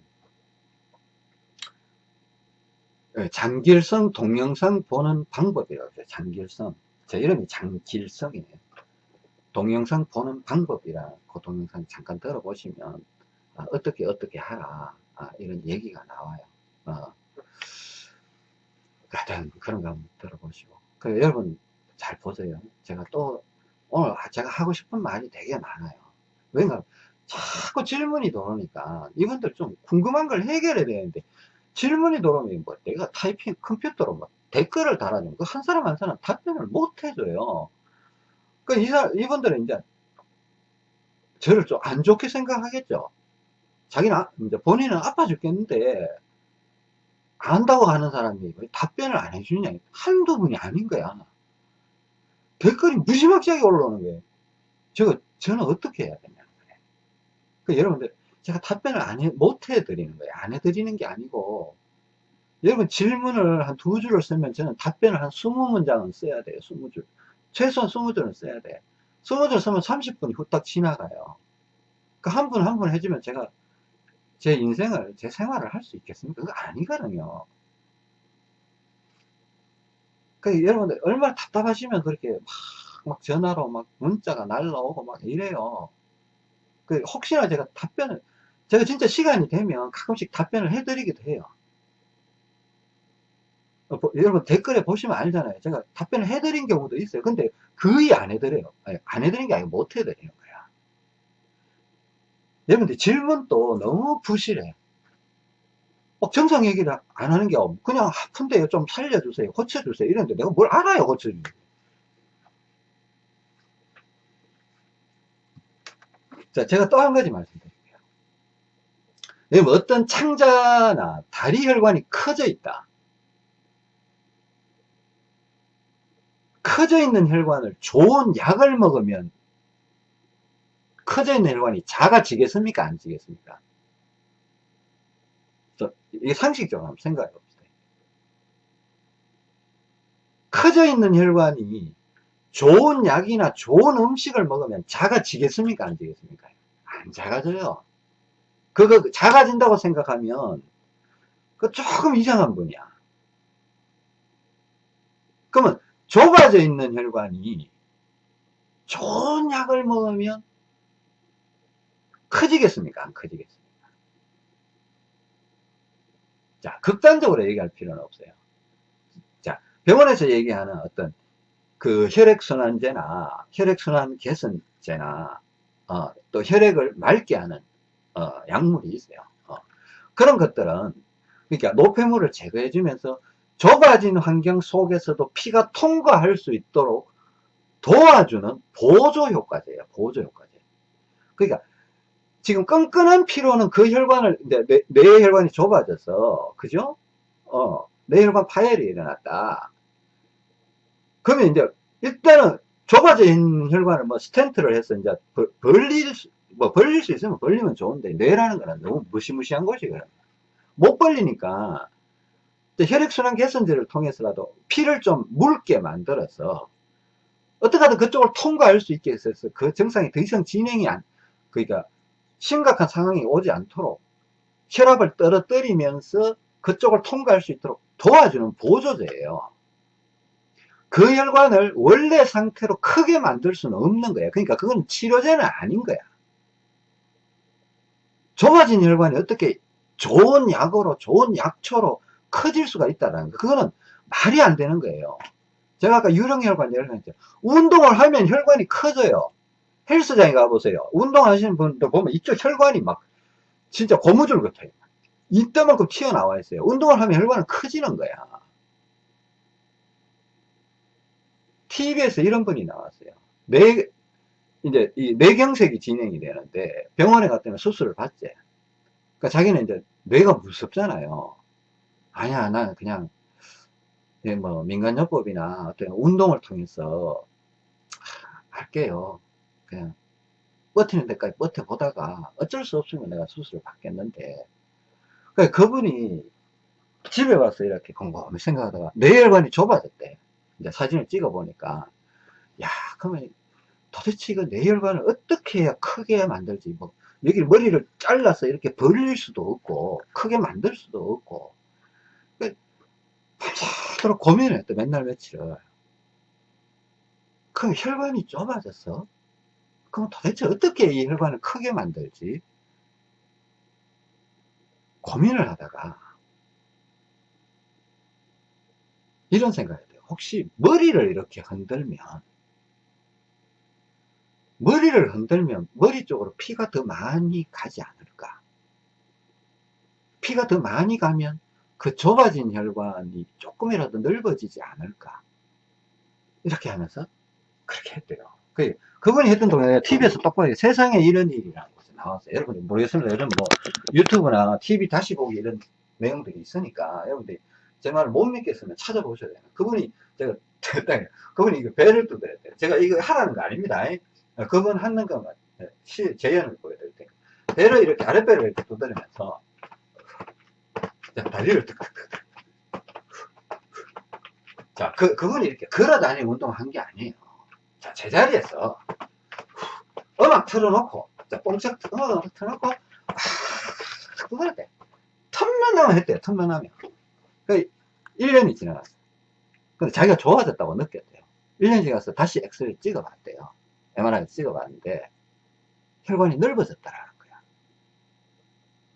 예, 장길성 동영상 보는 방법이라고 해요. 장길성. 제 이름이 장길성이에요. 동영상 보는 방법이라 그 동영상 잠깐 들어보시면 아, 어떻게 어떻게 하라 아, 이런 얘기가 나와요. 어. 그런 거 한번 들어보시고 그 여러분 잘 보세요. 제가 또 오늘 제가 하고 싶은 말이 되게 많아요. 왜냐면 자꾸 질문이 들어오니까 이분들 좀 궁금한 걸 해결해야 되는데 질문이 들어오면 뭐 내가 타이핑 컴퓨터로 뭐 댓글을 달아주면 그 한 사람 한 사람 답변을 못 해줘요. 그이 이분들은 이제 저를 좀 안 좋게 생각하겠죠. 자기는 아, 이제 본인은 아파 죽겠는데 안다고 하는 사람이 답변을 안 해주냐 한두 분이 아닌 거야. 댓글이 무지막지하게 올라오는 거예요. 저거 저는 어떻게 해야 되냐. 그 여러분들 제가 답변을 안 해, 못 해드리는 거예요. 안 해드리는 게 아니고 여러분 질문을 한 두 줄을 쓰면 저는 답변을 한 20문장은 써야 돼요. 20줄. 최소한 20줄은 써야 돼. 20줄 쓰면 30분이 후딱 지나가요. 그 한 분 한 분 해주면 제가 제 인생을, 제 생활을 할 수 있겠습니까? 그거 아니거든요. 그 여러분들 얼마나 답답하시면 그렇게 막, 막 전화로 막 문자가 날라오고 막 이래요. 그 혹시나 제가 답변을 제가 진짜 시간이 되면 가끔씩 답변을 해드리기도 해요. 어, 여러분 댓글에 보시면 알잖아요. 제가 답변을 해드린 경우도 있어요. 근데 거의 안 해드려요. 아니, 안 해드린 게 아니고 못 해드리는 거야. 여러분들 질문도 너무 부실해. 어, 정상 얘기를 안 하는 게 없고 그냥 아픈데요. 좀 살려주세요. 고쳐주세요. 이런데 내가 뭘 알아요. 고쳐주세요. 자, 제가 또 한 가지 말씀드릴게요. 여러분, 어떤 창자나 다리 혈관이 커져 있다. 커져 있는 혈관을 좋은 약을 먹으면 커져 있는 혈관이 작아지겠습니까? 안 지겠습니까? 이게 상식적으로 한번 생각해 봅시다. 커져 있는 혈관이 좋은 약이나 좋은 음식을 먹으면 작아지겠습니까? 안 지겠습니까? 안 작아져요. 그거 작아진다고 생각하면 그 조금 이상한 분이야. 그러면 좁아져 있는 혈관이 좋은 약을 먹으면 커지겠습니까? 안 커지겠습니까? 자, 극단적으로 얘기할 필요는 없어요. 자, 병원에서 얘기하는 어떤 그 혈액순환제나 혈액순환 개선제나 어, 또 혈액을 맑게 하는 어, 약물이 있어요. 어. 그런 것들은 그러니까 노폐물을 제거해 주면서 좁아진 환경 속에서도 피가 통과할 수 있도록 도와주는 보조 효과제예요. 보조 효과제. 그러니까 지금 끈끈한 피로는 그 혈관을 내, 내, 내 혈관이 좁아져서 그죠? 어, 뇌혈관 파열이 일어났다. 그러면 이제 일단은 좁아져 있는 혈관을 뭐 스텐트를 해서 이제 벌릴 수, 뭐 벌릴 수 있으면 벌리면 좋은데 뇌라는 거는 너무 무시무시한 곳이거든요. 못 벌리니까 혈액순환 개선제를 통해서라도 피를 좀 묽게 만들어서 어떻게 하든 그쪽을 통과할 수 있게 해서 그 증상이 더 이상 진행이 안 그러니까 심각한 상황이 오지 않도록 혈압을 떨어뜨리면서 그쪽을 통과할 수 있도록 도와주는 보조제예요. 그 혈관을 원래 상태로 크게 만들 수는 없는 거예요. 그러니까 그건 치료제는 아닌 거야. 좁아진 혈관이 어떻게 좋은 약으로, 좋은 약초로 커질 수가 있다는 거. 그거는 말이 안 되는 거예요. 제가 아까 유령혈관 들었죠. 운동을 하면 혈관이 커져요. 헬스장에 가보세요. 운동하시는 분들 보면 이쪽 혈관이 막 진짜 고무줄 같아요. 이때만큼 튀어나와 있어요. 운동을 하면 혈관은 커지는 거야. TV에서 이런 분이 나왔어요. 뇌, 이제 이 뇌경색이 진행이 되는데 병원에 갔더니 수술을 받지. 그러니까 자기는 이제 뇌가 무섭잖아요. 아니야, 나는 그냥 예, 뭐 민간요법이나 어떤 운동을 통해서 할게요. 그냥 버티는 데까지 버텨보다가 어쩔 수 없으면 내가 수술을 받겠는데 그러니까 그분이 집에 와서 이렇게 곰곰이 생각하다가 뇌혈관이 좁아졌대. 이제 사진을 찍어 보니까 야 그러면 도대체 이거 뇌혈관을 어떻게 해야 크게 만들지 뭐 여기 머리를 잘라서 이렇게 벌릴 수도 없고 크게 만들 수도 없고 밤새도록 고민을 했대 맨날 며칠을. 그럼 혈관이 좁아졌어? 그럼 도대체 어떻게 이 혈관을 크게 만들지? 고민을 하다가 이런 생각이 돼요. 혹시 머리를 이렇게 흔들면 머리를 흔들면 머리 쪽으로 피가 더 많이 가지 않을까? 피가 더 많이 가면 그 좁아진 혈관이 조금이라도 넓어지지 않을까? 이렇게 하면서 그렇게 했대요. 그, 그분이 했던 동안에 TV에서 똑바로 세상에 이런 일이라는 것이 나왔어요. 여러분들 모르겠습니다. 여러분 뭐 유튜브나 TV 다시 보기 이런 내용들이 있으니까 여러분들이 제 말을 못 믿겠으면 찾아보셔야 돼요. 그분이 제가 [laughs] 그분이 배를 뜯어야 제가 이거 하라는 거 아닙니다. 그분 하는 것만 시, 재현을 보여드릴 테니까. 배를 이렇게 아랫배를 이렇게 두드리면서 다리를 득득득 자, 그, 그분이 이렇게 걸어 다니는 운동을 한 게 아니에요. 자, 제자리에서 음악 틀어놓고, 자, 뽕짝 틀어놓고, 아, 그걸 때 틈만 나면 했대요, 틈만 나면. 그 1년이 지나갔어요. 근데 자기가 좋아졌다고 느꼈대요. 1년 지나서 다시 엑스레이 찍어봤대요. MRI 찍어봤는데, 혈관이 넓어졌다라는 거야.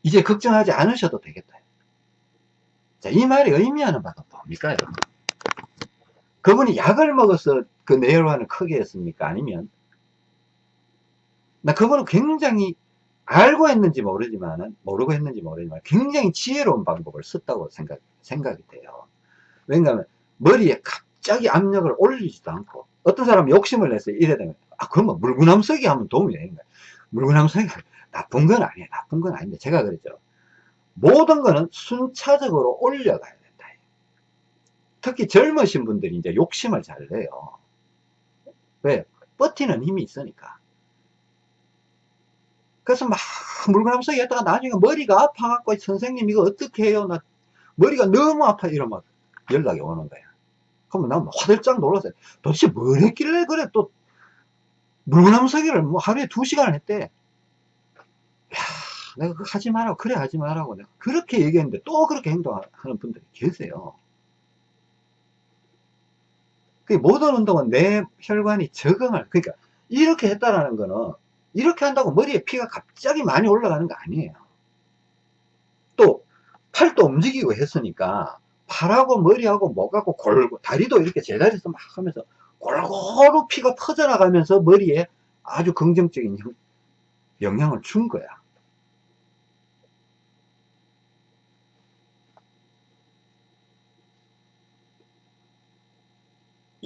이제 걱정하지 않으셔도 되겠다. 자, 이 말이 의미하는 바가 뭡니까, 여러분? 그분이 약을 먹어서 그 뇌혈관을 크게 했습니까? 아니면, 나 그분은 굉장히 알고 했는지 모르지만은, 모르고 했는지 모르지만, 굉장히 지혜로운 방법을 썼다고 생각, 생각이 돼요. 왜냐하면, 머리에 갑자기 압력을 올리지도 않고, 어떤 사람은 욕심을 내서 이래 되면, 아, 그러면 물구나무 서기 하면 도움이 되는 거야. 물구나무 서기 나쁜 건 아니에요. 나쁜 건 아닌데, 제가 그랬죠. 모든 거는 순차적으로 올려가야 된다. 특히 젊으신 분들이 이제 욕심을 잘 내요. 왜? 버티는 힘이 있으니까. 그래서 막 물구나무서기 했다가 나중에 머리가 아파갖고 선생님 이거 어떻게 해요? 나 머리가 너무 아파 이러면 연락이 오는 거야. 그러면 난 화들짝 놀랐어요. 도대체 뭘 했길래 그래 또 물구나무 서기를 뭐 하루에 두 시간을 했대. 야 내가 그 하지 말라고 그래 하지 말라고 내가 그렇게 얘기했는데 또 그렇게 행동하는 분들이 계세요. 그 모든 운동은 내 혈관이 적응을 그러니까 이렇게 했다라는 거는 이렇게 한다고 머리에 피가 갑자기 많이 올라가는 거 아니에요. 또 팔도 움직이고 했으니까 팔하고 머리하고 목하고 골고 다리도 이렇게 제자리에서 막 하면서 골고루 피가 퍼져나가면서 머리에 아주 긍정적인 영향을 준 거야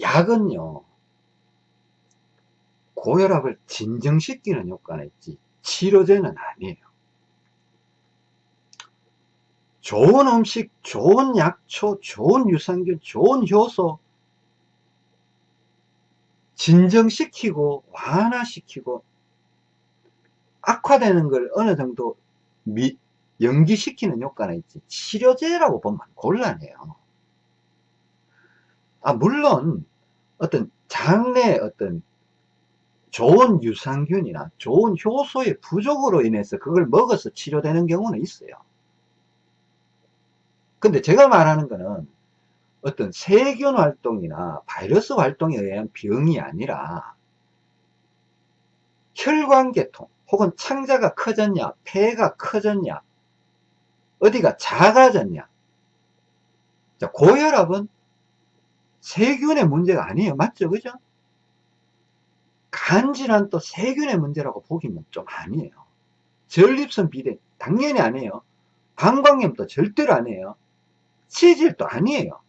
약은요 고혈압을 진정시키는 효과는 있지 치료제는 아니에요. 좋은 음식, 좋은 약초, 좋은 유산균, 좋은 효소 진정시키고 완화시키고 악화되는 걸 어느 정도 미, 연기시키는 효과는 있지 치료제라고 보면 곤란해요 아, 물론 어떤 장내 어떤 좋은 유산균이나 좋은 효소의 부족으로 인해서 그걸 먹어서 치료되는 경우는 있어요. 근데 제가 말하는 거는 어떤 세균 활동이나 바이러스 활동에 의한 병이 아니라 혈관계통 혹은 창자가 커졌냐 폐가 커졌냐 어디가 작아졌냐 자, 고혈압은 세균의 문제가 아니에요. 맞죠? 그죠? 간질환 또 세균의 문제라고 보기는 좀 아니에요. 전립선 비대 당연히 아니에요. 방광염도 절대로 아니에요. 치질도 아니에요.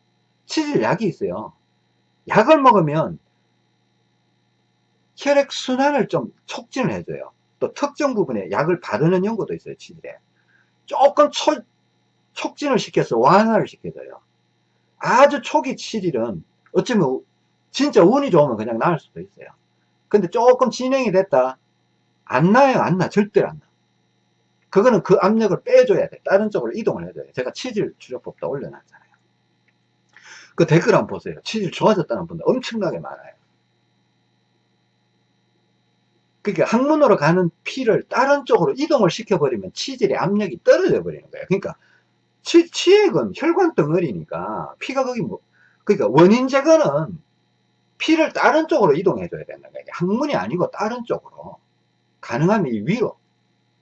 치질 약이 있어요. 약을 먹으면 혈액순환을 좀 촉진을 해줘요. 또 특정 부분에 약을 바르는 연구도 있어요, 치질에. 조금 초, 촉진을 시켜서 완화를 시켜줘요. 아주 초기 치질은 어쩌면 진짜 운이 좋으면 그냥 나을 수도 있어요. 근데 조금 진행이 됐다. 안 나요, 안 나. 절대로 안 나. 그거는 그 압력을 빼줘야 돼. 다른 쪽으로 이동을 해줘야 돼. 제가 치질 치료법도 올려놨잖아요. 그 댓글 한번 보세요. 치질 좋아졌다는 분들 엄청나게 많아요. 그러니까 항문으로 가는 피를 다른 쪽으로 이동을 시켜버리면 치질의 압력이 떨어져 버리는 거예요. 그러니까 치, 치액은 혈관 덩어리니까 피가 거기 뭐, 그러니까 원인 제거는 피를 다른 쪽으로 이동해 줘야 된다는 거예요. 항문이 아니고 다른 쪽으로. 가능하면 위로,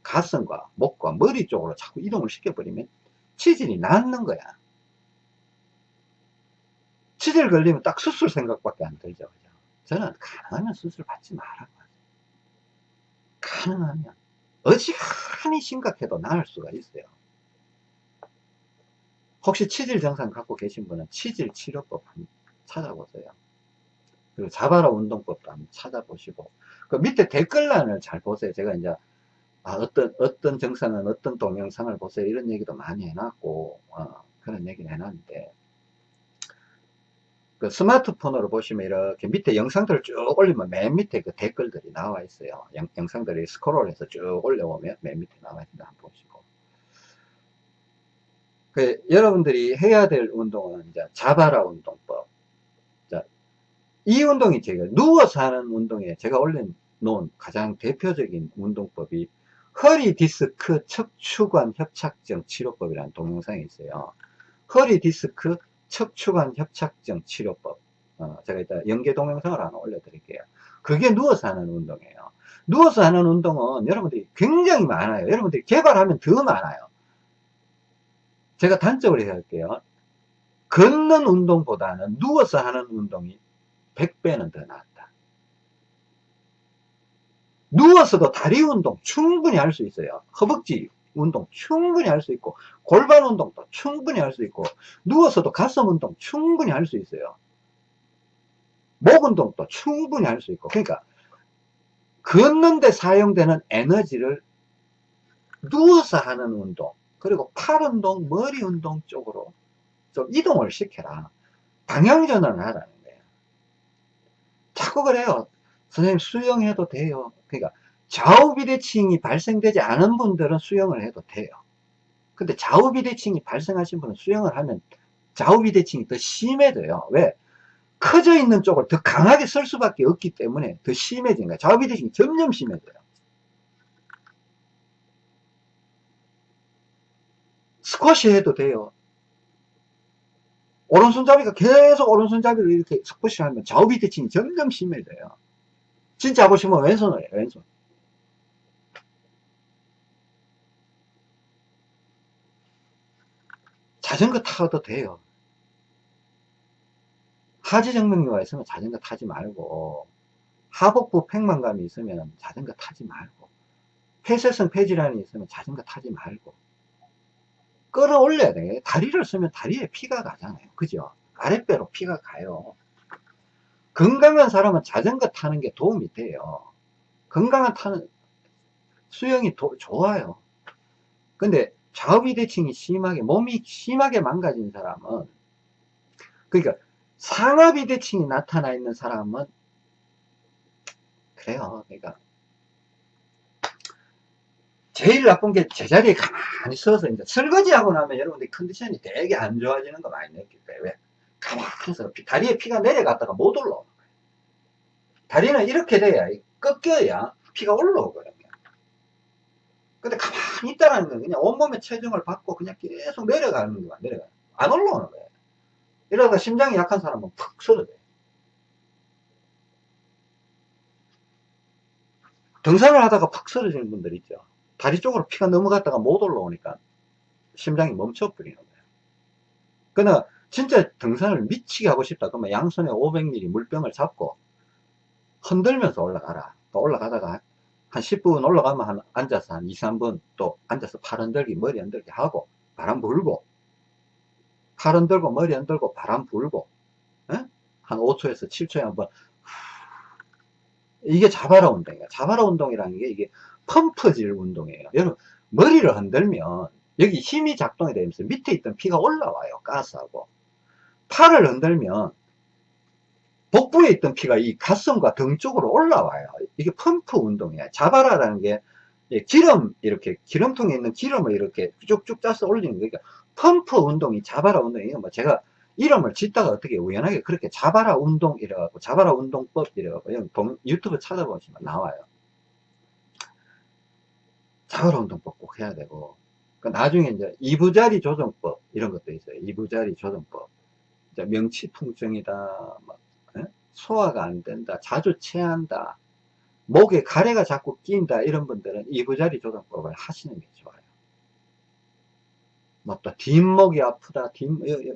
가슴과 목과 머리 쪽으로 자꾸 이동을 시켜버리면 치질이 낫는 거야. 치질 걸리면 딱 수술 생각밖에 안 들죠. 그죠? 저는 가능하면 수술 받지 말라고. 가능하면. 어지간히 심각해도 나을 수가 있어요. 혹시 치질 증상 갖고 계신 분은 치질 치료법 한번 찾아보세요. 그리고 자바라 운동법도 한번 찾아보시고 그 밑에 댓글란을 잘 보세요. 제가 이제 아, 어떤 어떤 증상은 어떤 동영상을 보세요. 이런 얘기도 많이 해놨고 어, 그런 얘기를 해놨는데 그 스마트폰으로 보시면 이렇게 밑에 영상들을 쭉 올리면 맨 밑에 그 댓글들이 나와 있어요. 영, 영상들이 스크롤해서 쭉 올려보면 맨 밑에 나와 있는데 한번 보시고 그 여러분들이 해야 될 운동은 이제 자바라 운동법. 자, 이 운동이 제가 누워서 하는 운동에 제가 올려놓은 가장 대표적인 운동법이 허리 디스크 척추관 협착증 치료법이라는 동영상이 있어요. 허리 디스크 척추관 협착증 치료법. 어, 제가 이따 연계 동영상을 하나 올려드릴게요. 그게 누워서 하는 운동이에요. 누워서 하는 운동은 여러분들이 굉장히 많아요. 여러분들이 개발하면 더 많아요. 제가 단적으로 해볼게요. 걷는 운동보다는 누워서 하는 운동이 100배는 더 낫다. 누워서도 다리 운동 충분히 할 수 있어요. 허벅지 운동 충분히 할 수 있고 골반 운동도 충분히 할 수 있고 누워서도 가슴 운동 충분히 할 수 있어요. 목 운동도 충분히 할 수 있고 그러니까 걷는데 사용되는 에너지를 누워서 하는 운동 그리고 팔 운동, 머리 운동 쪽으로 좀 이동을 시켜라. 방향전환을 하라는 거예요. 자꾸 그래요. 선생님 수영해도 돼요. 그러니까 좌우 비대칭이 발생되지 않은 분들은 수영을 해도 돼요. 근데 좌우 비대칭이 발생하신 분은 수영을 하면 좌우 비대칭이 더 심해져요. 왜? 커져 있는 쪽을 더 강하게 쓸 수밖에 없기 때문에 더 심해진 거예요. 좌우 비대칭이 점점 심해져요. 스쿼시 해도 돼요. 오른손잡이가 계속 오른손잡이를 이렇게 스쿼시 하면 좌우 비대칭이 점점 심해져요. 진짜 싶으면 왼손을 해요, 왼손. 자전거 타도 돼요. 하지 정맥류가 있으면 자전거 타지 말고 하복부 팽만감이 있으면 자전거 타지 말고 폐쇄성 폐질환이 있으면 자전거 타지 말고 끌어올려야 돼. 다리를 쓰면 다리에 피가 가잖아요. 그죠? 아랫배로 피가 가요. 건강한 사람은 자전거 타는 게 도움이 돼요. 건강한 타는 수영이 도, 좋아요. 근데 좌우비대칭이 심하게 몸이 심하게 망가진 사람은 그러니까 상하비대칭이 나타나 있는 사람은 그래요. 그러니까 제일 나쁜 게 제자리에 가만히 서서 이제 설거지하고 나면 여러분들 컨디션이 되게 안 좋아지는 거 많이 느낄 거예요. 왜? 가만히 서 다리에 피가 내려갔다가 못 올라오는 거예요. 다리는 이렇게 돼야 꺾여야 피가 올라오거든요. 근데 가만히 있다라는 건 그냥 온몸의 체중을 받고 그냥 계속 내려가는 거야. 내려가. 안 올라오는 거예요. 이러다가 심장이 약한 사람은 푹 쓰러져요. 등산을 하다가 팍 쓰러지는 분들 있죠. 다리 쪽으로 피가 넘어갔다가 못 올라오니까 심장이 멈춰버리는 거예요. 그러나 진짜 등산을 미치게 하고 싶다 그러면 양손에 500ml 물병을 잡고 흔들면서 올라가라. 또 올라가다가 한 10분 올라가면 한 앉아서 한 2, 3분 또 앉아서 팔 흔들기, 머리 흔들기 하고 바람 불고 팔 흔들고 머리 흔들고 바람 불고 에? 한 5초에서 7초에 한번 이게 자바라 운동이에요 자바라 운동이라는 게 이게 펌프질 운동이에요. 여러분 머리를 흔들면 여기 힘이 작동이 되면서 밑에 있던 피가 올라와요. 가스하고. 팔을 흔들면 복부에 있던 피가 이 가슴과 등 쪽으로 올라와요. 이게 펌프 운동이에요 자바라라는 게 기름 이렇게 기름통에 있는 기름을 이렇게 쭉쭉 짜서 올리는 거니까 그러니까 펌프 운동이 자바라 운동이 뭐 제가 이름을 짓다가 어떻게 우연하게 그렇게 자바라 운동 이래갖고 자바라 운동법 이래갖고 유튜브 찾아보시면 나와요 자바라 운동법 꼭 해야 되고 그 나중에 이제 이부자리 조정법 이런 것도 있어요. 이부자리 조정법. 명치 통증이다 소화가 안 된다 자주 체한다 목에 가래가 자꾸 낀다 이런 분들은 이부자리 조정법을 하시는 게 좋아요. 뭐또 뒷목이 아프다 뒷,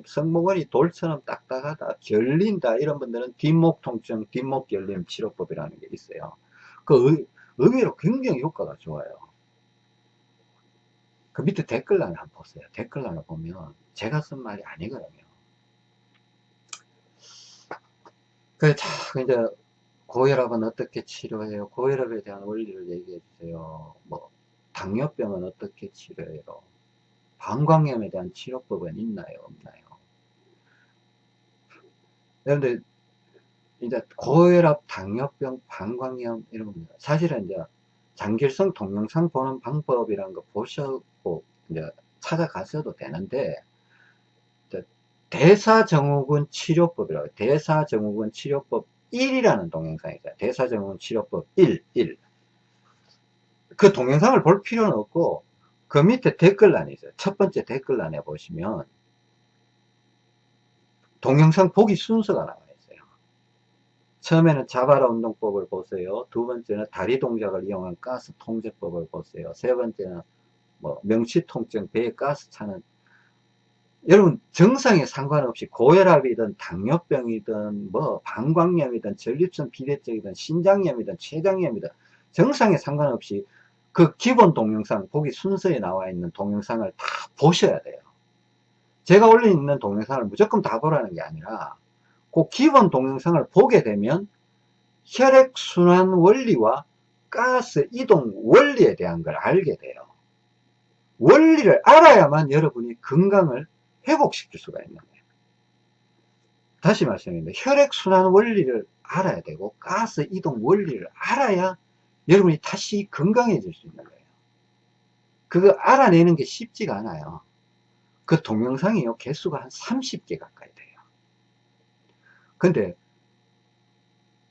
성모근이 돌처럼 딱딱하다 결린다 이런 분들은 뒷목 통증 뒷목 결림 치료법이라는 게 있어요. 그 의, 의외로 굉장히 효과가 좋아요 그 밑에 댓글란을 한번 보세요 댓글란을 보면 제가 쓴 말이 아니거든요 그, 자, 이제, 고혈압은 어떻게 치료해요? 고혈압에 대한 원리를 얘기해 주세요. 뭐, 당뇨병은 어떻게 치료해요? 방광염에 대한 치료법은 있나요? 없나요? 그런데, 이제, 고혈압, 당뇨병, 방광염, 이런 겁니다. 사실은 이제, 장길성 동영상 보는 방법이라는 거 보셨고, 이제, 찾아가셔도 되는데, 대사증후군 치료법이라고 대사증후군 치료법 1이라는 동영상이죠. 대사증후군 치료법 1, 1. 그 동영상을 볼 필요는 없고 그 밑에 댓글란이 있어요. 첫 번째 댓글란에 보시면 동영상 보기 순서가 나와 있어요. 처음에는 자바라 운동법을 보세요. 두 번째는 다리 동작을 이용한 가스 통제법을 보세요. 세 번째는 뭐 명치 통증, 배에 가스 차는 여러분 정상에 상관없이 고혈압이든 당뇨병이든 뭐 방광염이든 전립선 비대증이든 신장염이든 췌장염이든 정상에 상관없이 그 기본 동영상 보기 순서에 나와 있는 동영상을 다 보셔야 돼요. 제가 올려있는 동영상을 무조건 다 보라는 게 아니라 그 기본 동영상을 보게 되면 혈액순환 원리와 가스 이동 원리에 대한 걸 알게 돼요 원리를 알아야만 여러분이 건강을 회복시킬 수가 있는 거예요. 다시 말씀드립니다. 혈액순환 원리를 알아야 되고 가스 이동 원리를 알아야 여러분이 다시 건강해질 수 있는 거예요. 그거 알아내는 게 쉽지가 않아요. 그 동영상이요. 개수가 한 30개 가까이 돼요. 근데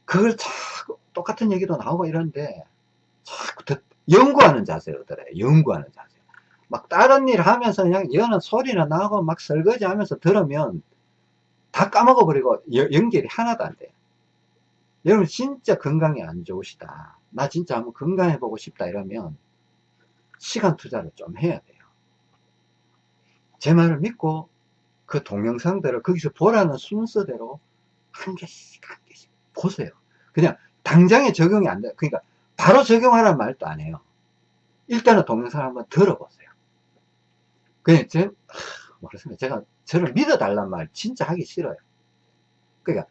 그걸 자꾸 똑같은 얘기도 나오고 이러는데 자꾸 연구하는 자세로 들어요. 연구하는 자세. 막 다른 일 하면서 그냥 여는 소리나 나고 막 설거지 하면서 들으면 다 까먹어 버리고 연결이 하나도 안 돼. 여러분 진짜 건강이 안 좋으시다. 나 진짜 한번 건강해 보고 싶다 이러면 시간 투자를 좀 해야 돼요. 제 말을 믿고 그 동영상들을 거기서 보라는 순서대로 한 개씩 한 개씩 보세요. 그냥 당장에 적용이 안 돼. 그러니까 바로 적용하라는 말도 안 해요. 일단은 동영상을 한번 들어보세요. 그냥 제, 모르겠습니다. 제가 저를 믿어달란 말 진짜 하기 싫어요. 그러니까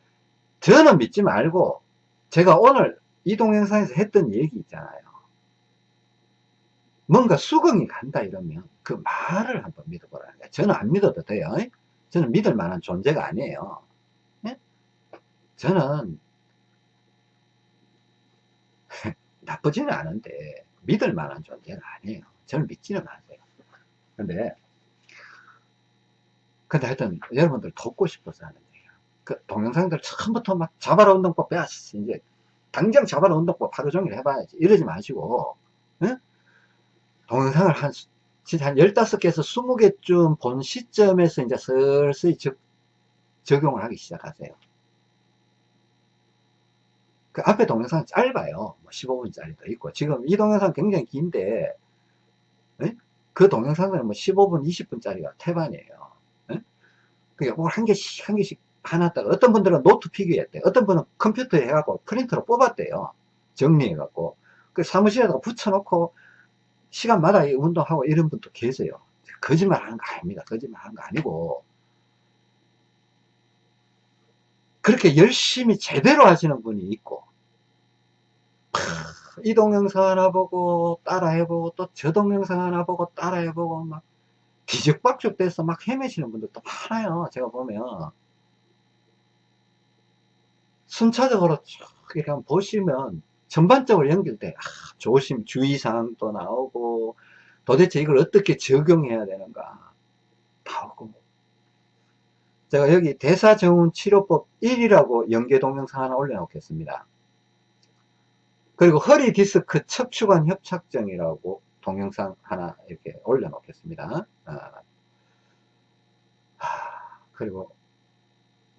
저는 믿지 말고 제가 오늘 이 동영상에서 했던 얘기 있잖아요. 뭔가 수긍이 간다 이러면 그 말을 한번 믿어보라는 거예요. 저는 안 믿어도 돼요. 저는 믿을 만한 존재가 아니에요. 네? 저는 [laughs] 나쁘지는 않은데 믿을 만한 존재는 아니에요. 저는 믿지는 않아요. 근데 근데 하여튼 여러분들 돕고 싶어서 하는 얘기야. 그 동영상들 처음부터 막 자바라 운동법 배웠어. 이제 당장 자바라 운동법 하루 종일 해봐야지. 이러지 마시고 응? 동영상을 한 진짜 한 15개에서 20개쯤 본 시점에서 이제 슬슬 적, 적용을 하기 시작하세요. 그 앞에 동영상 짧아요. 뭐 15분짜리도 있고. 지금 이 동영상 굉장히 긴데, 에? 그 동영상은 뭐 15분, 20분짜리가 태반이에요. 그러니까 뭘한 개씩, 한 개씩 하나다가 어떤 분들은 노트 필기했대. 어떤 분은 컴퓨터에 해갖고 프린터로 뽑았대요. 정리해갖고. 그 사무실에다가 붙여놓고 시간마다 운동하고 이런 분도 계세요. 거짓말 하는 거 아닙니다. 거짓말 하는 거 아니고, 그렇게 열심히 제대로 하시는 분이 있고, 이 동영상 하나 보고 따라 해보고 또 저 동영상 하나 보고 따라 해보고 막 뒤죽박죽 돼서 막 헤매시는 분들도 많아요. 제가 보면. 순차적으로 쭉 이렇게 한번 보시면 전반적으로 연결돼. 아, 조심, 주의사항도 나오고 도대체 이걸 어떻게 적용해야 되는가 나오고 제가 여기 대사정훈 치료법 1이라고 연계 동영상 하나 올려놓겠습니다. 그리고 허리 디스크 척추관 협착증이라고 동영상 하나 이렇게 올려놓겠습니다. 아, 그리고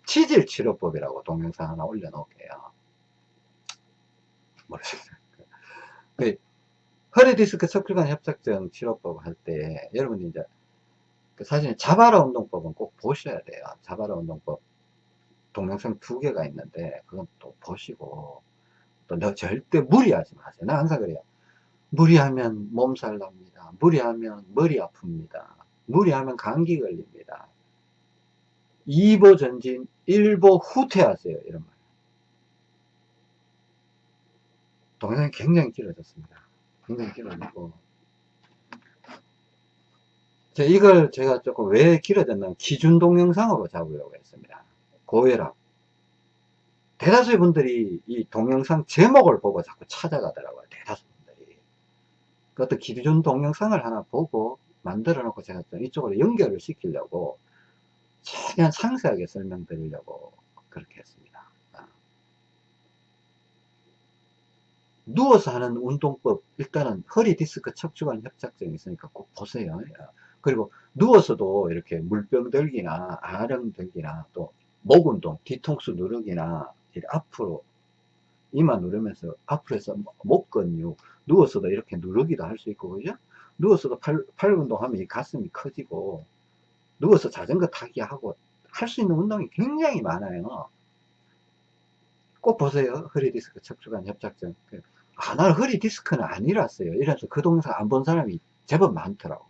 치질 치료법이라고 동영상 하나 올려놓을게요. 모르겠어요. 그 허리 디스크 척추관 협착증 치료법 할 때 여러분이 이제 그 사실 자바라 운동법은 꼭 보셔야 돼요. 자바라 운동법 동영상 두 개가 있는데 그건 또 보시고 또 절대 무리하지 마세요. 나 항상 그래요. 무리하면 몸살 납니다. 무리하면 머리 아픕니다. 무리하면 감기 걸립니다. 2보 전진, 1보 후퇴하세요. 이런 말. 동영상이 굉장히 길어졌습니다. 굉장히 길어졌고. 이걸 제가 조금 왜 길어졌나 기준 동영상으로 잡으려고 했습니다. 고혈압. 대다수의 분들이 이 동영상 제목을 보고 자꾸 찾아가더라고요. 대다수 분들이. 그 어떤 기준 동영상을 하나 보고 만들어 놓고 제가 이쪽으로 연결을 시키려고 최대한 상세하게 설명드리려고 그렇게 했습니다. 아. 누워서 하는 운동법 일단은 허리 디스크 척추관 협착증이 있으니까 꼭 보세요. 그리고 누워서도 이렇게 물병 들기나 아령 들기나 또 목 운동, 뒤통수 누르기나 앞으로 이마 누르면서 앞으로 해서 목 근육 누워서도 이렇게 누르기도 할 수 있고 그죠? 누워서도 팔, 팔 운동하면 이 가슴이 커지고 누워서 자전거 타기 하고 할 수 있는 운동이 굉장히 많아요. 꼭 보세요. 허리 디스크 척추관 협착증. 아 나는 허리 디스크는 아니랐어요. 이래서 그 동영상 안본 사람이 제법 많더라고.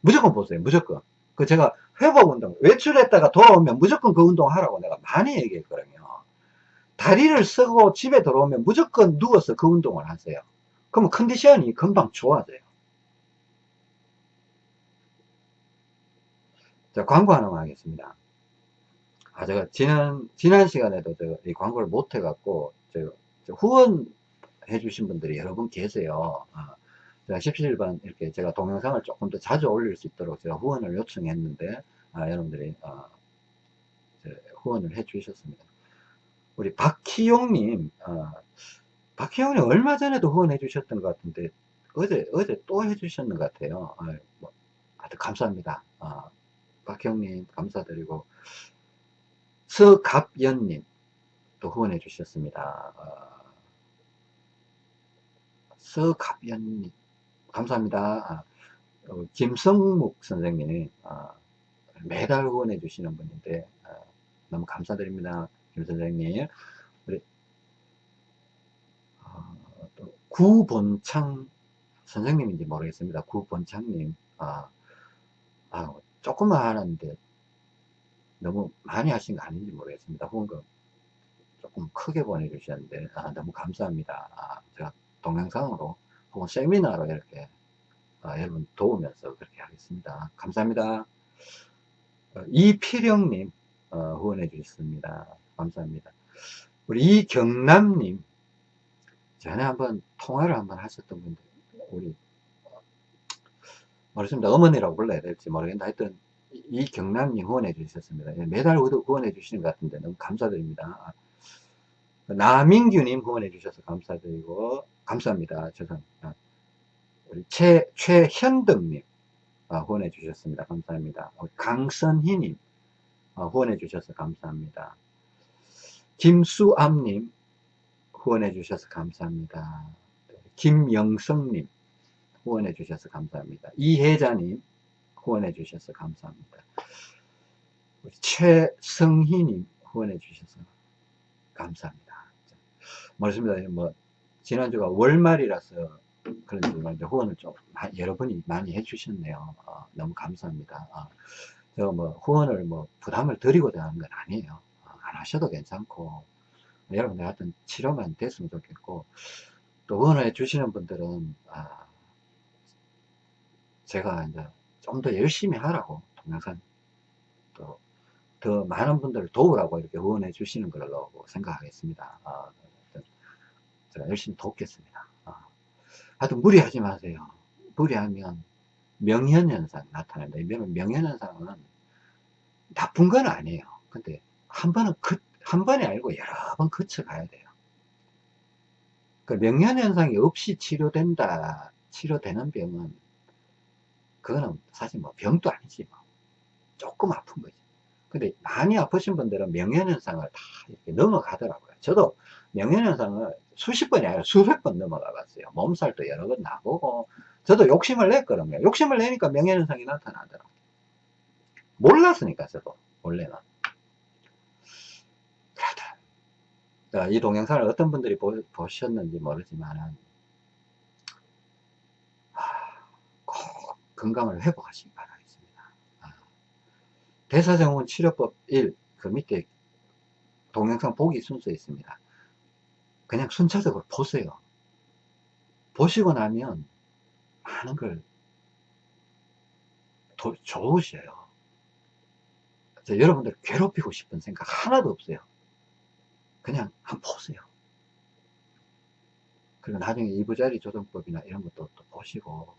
무조건 보세요. 무조건. 그 제가 회복 운동 외출했다가 돌아오면 무조건 그 운동 하라고 내가 많이 얘기했거든요 다리를 쓰고 집에 들어오면 무조건 누워서 그 운동을 하세요. 그러면 컨디션이 금방 좋아져요. 자, 광고 하나만 하겠습니다. 아, 제가 지난, 지난 시간에도 제가 이 광고를 못 해갖고, 저, 저 후원해 주신 분들이 여러 분 계세요. 아, 제가 17번 이렇게 제가 동영상을 조금 더 자주 올릴 수 있도록 제가 후원을 요청했는데, 아, 여러분들이, 아, 후원을 해 주셨습니다. 우리 박희용님, 어, 박희용님 얼마 전에도 후원해 주셨던 것 같은데, 어제, 어제 또 해주셨는 것 같아요. 어, 뭐, 하여튼 감사합니다. 어, 박희용님 감사드리고, 서갑연님 또 후원해 주셨습니다. 어, 서갑연님 감사합니다. 어, 김성묵 선생님 어, 매달 후원해 주시는 분인데 어, 너무 감사드립니다. 김 선생님, 우리, 어, 또 구본창 선생님인지 모르겠습니다. 구본창님, 아, 아, 조금만 하는데 너무 많이 하신 거 아닌지 모르겠습니다. 후원금 조금 크게 보내주셨는데, 아, 너무 감사합니다. 아, 제가 동영상으로 혹은 세미나로 이렇게 아, 여러분 도우면서 그렇게 하겠습니다. 감사합니다. 어, 이필영님 어, 후원해 주셨습니다. 감사합니다. 우리 이경남님, 전에 한번 통화를 한번 하셨던 분들, 우리, 모르겠습니다. 어머니라고 불러야 될지 모르겠는데, 하여튼, 이경남님 후원해 주셨습니다. 예, 매달 후원해 주시는 것 같은데, 너무 감사드립니다. 나민규님 후원해 주셔서 감사드리고, 감사합니다. 죄송합니다. 우리 최, 최현덕님, 아, 후원해 주셨습니다. 감사합니다. 강선희님, 아, 후원해 주셔서 감사합니다. 김수암님 후원해 주셔서 감사합니다. 김영성님 후원해 주셔서 감사합니다. 이혜자님 후원해 주셔서 감사합니다. 최성희님 후원해 주셔서 감사합니다. 말씀니다 뭐 지난주가 월말이라서 이제 후원을 좀 마- 여러 분이 많이 해주셨네요. 어, 너무 감사합니다. 어, 제가 뭐 후원을 뭐 부담을 드리고자 하는 건 아니에요. 어, 안 하셔도 괜찮고 여러분들 하여튼 치료만 됐으면 좋겠고 또 후원을 해주시는 분들은 아, 제가 이제 좀 더 열심히 하라고 동영상 또 더 많은 분들을 도우라고 이렇게 후원해 주시는 걸로 생각하겠습니다. 어, 하여튼 제가 열심히 돕겠습니다. 어. 하여튼 무리하지 마세요. 무리하면 명현현상. 이면 명현현상은 나쁜 건 아니에요. 근데 한 번은 그, 한 번이 아니고 여러 번 거쳐가야 돼요. 그 명현현상이 없이 치료된다, 치료되는 병은 그거는 사실 뭐 병도 아니지 뭐. 조금 아픈 거지. 근데 많이 아프신 분들은 명현현상을 다 이렇게 넘어가더라고요. 저도 명현현상을 수십 번이 아니라 수백 번 넘어가 봤어요. 몸살도 여러 번 나보고, 저도 욕심을 냈거든요. 욕심을 내니까 명현현상이 나타나더라고요. 몰랐으니까, 저도, 원래는. 그러다. 자, 이 동영상을 어떤 분들이 보, 보셨는지 모르지만은, 아, 꼭 건강을 회복하시기 바라겠습니다. 아, 대사증후군 치료법 1, 그 밑에 동영상 보기 순서 있습니다. 그냥 순차적으로 보세요. 보시고 나면 많은 걸 도, 좋으셔요. 저 여러분들 괴롭히고 싶은 생각 하나도 없어요. 그냥 한번 보세요. 그리고 나중에 이부자리 조정법이나 이런 것도 또 보시고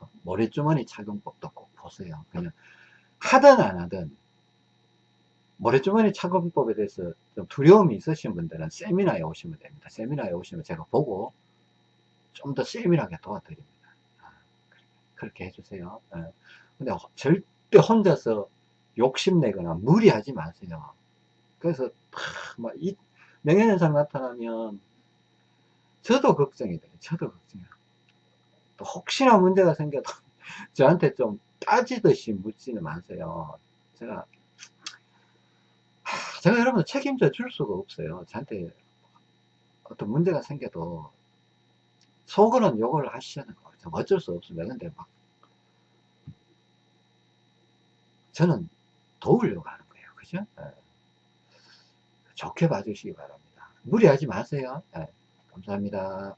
어, 모래주머니 착용법도 꼭 보세요. 그냥 하든 안 하든 모래주머니 착용법에 대해서 좀 두려움이 있으신 분들은 세미나에 오시면 됩니다. 세미나에 오시면 제가 보고 좀 더 세밀하게 도와드립니다. 아, 그렇게 해주세요. 예. 근데 절대 혼자서 욕심내거나 무리하지 마세요. 그래서 막 이 명예현상 나타나면 저도 걱정이 돼요. 저도. 또 혹시나 문제가 생겨도 [laughs] 저한테 좀 따지듯이 묻지는 마세요. 제가 하, 제가 여러분들 책임져 줄 수가 없어요. 저한테 어떤 문제가 생겨도 속으로는 욕을 하시는 거예요. 어쩔 수 없습니다. 근데 막 저는 도우려고 하는 거예요. 그죠? 네. 좋게 봐주시기 바랍니다. 무리하지 마세요. 네. 감사합니다.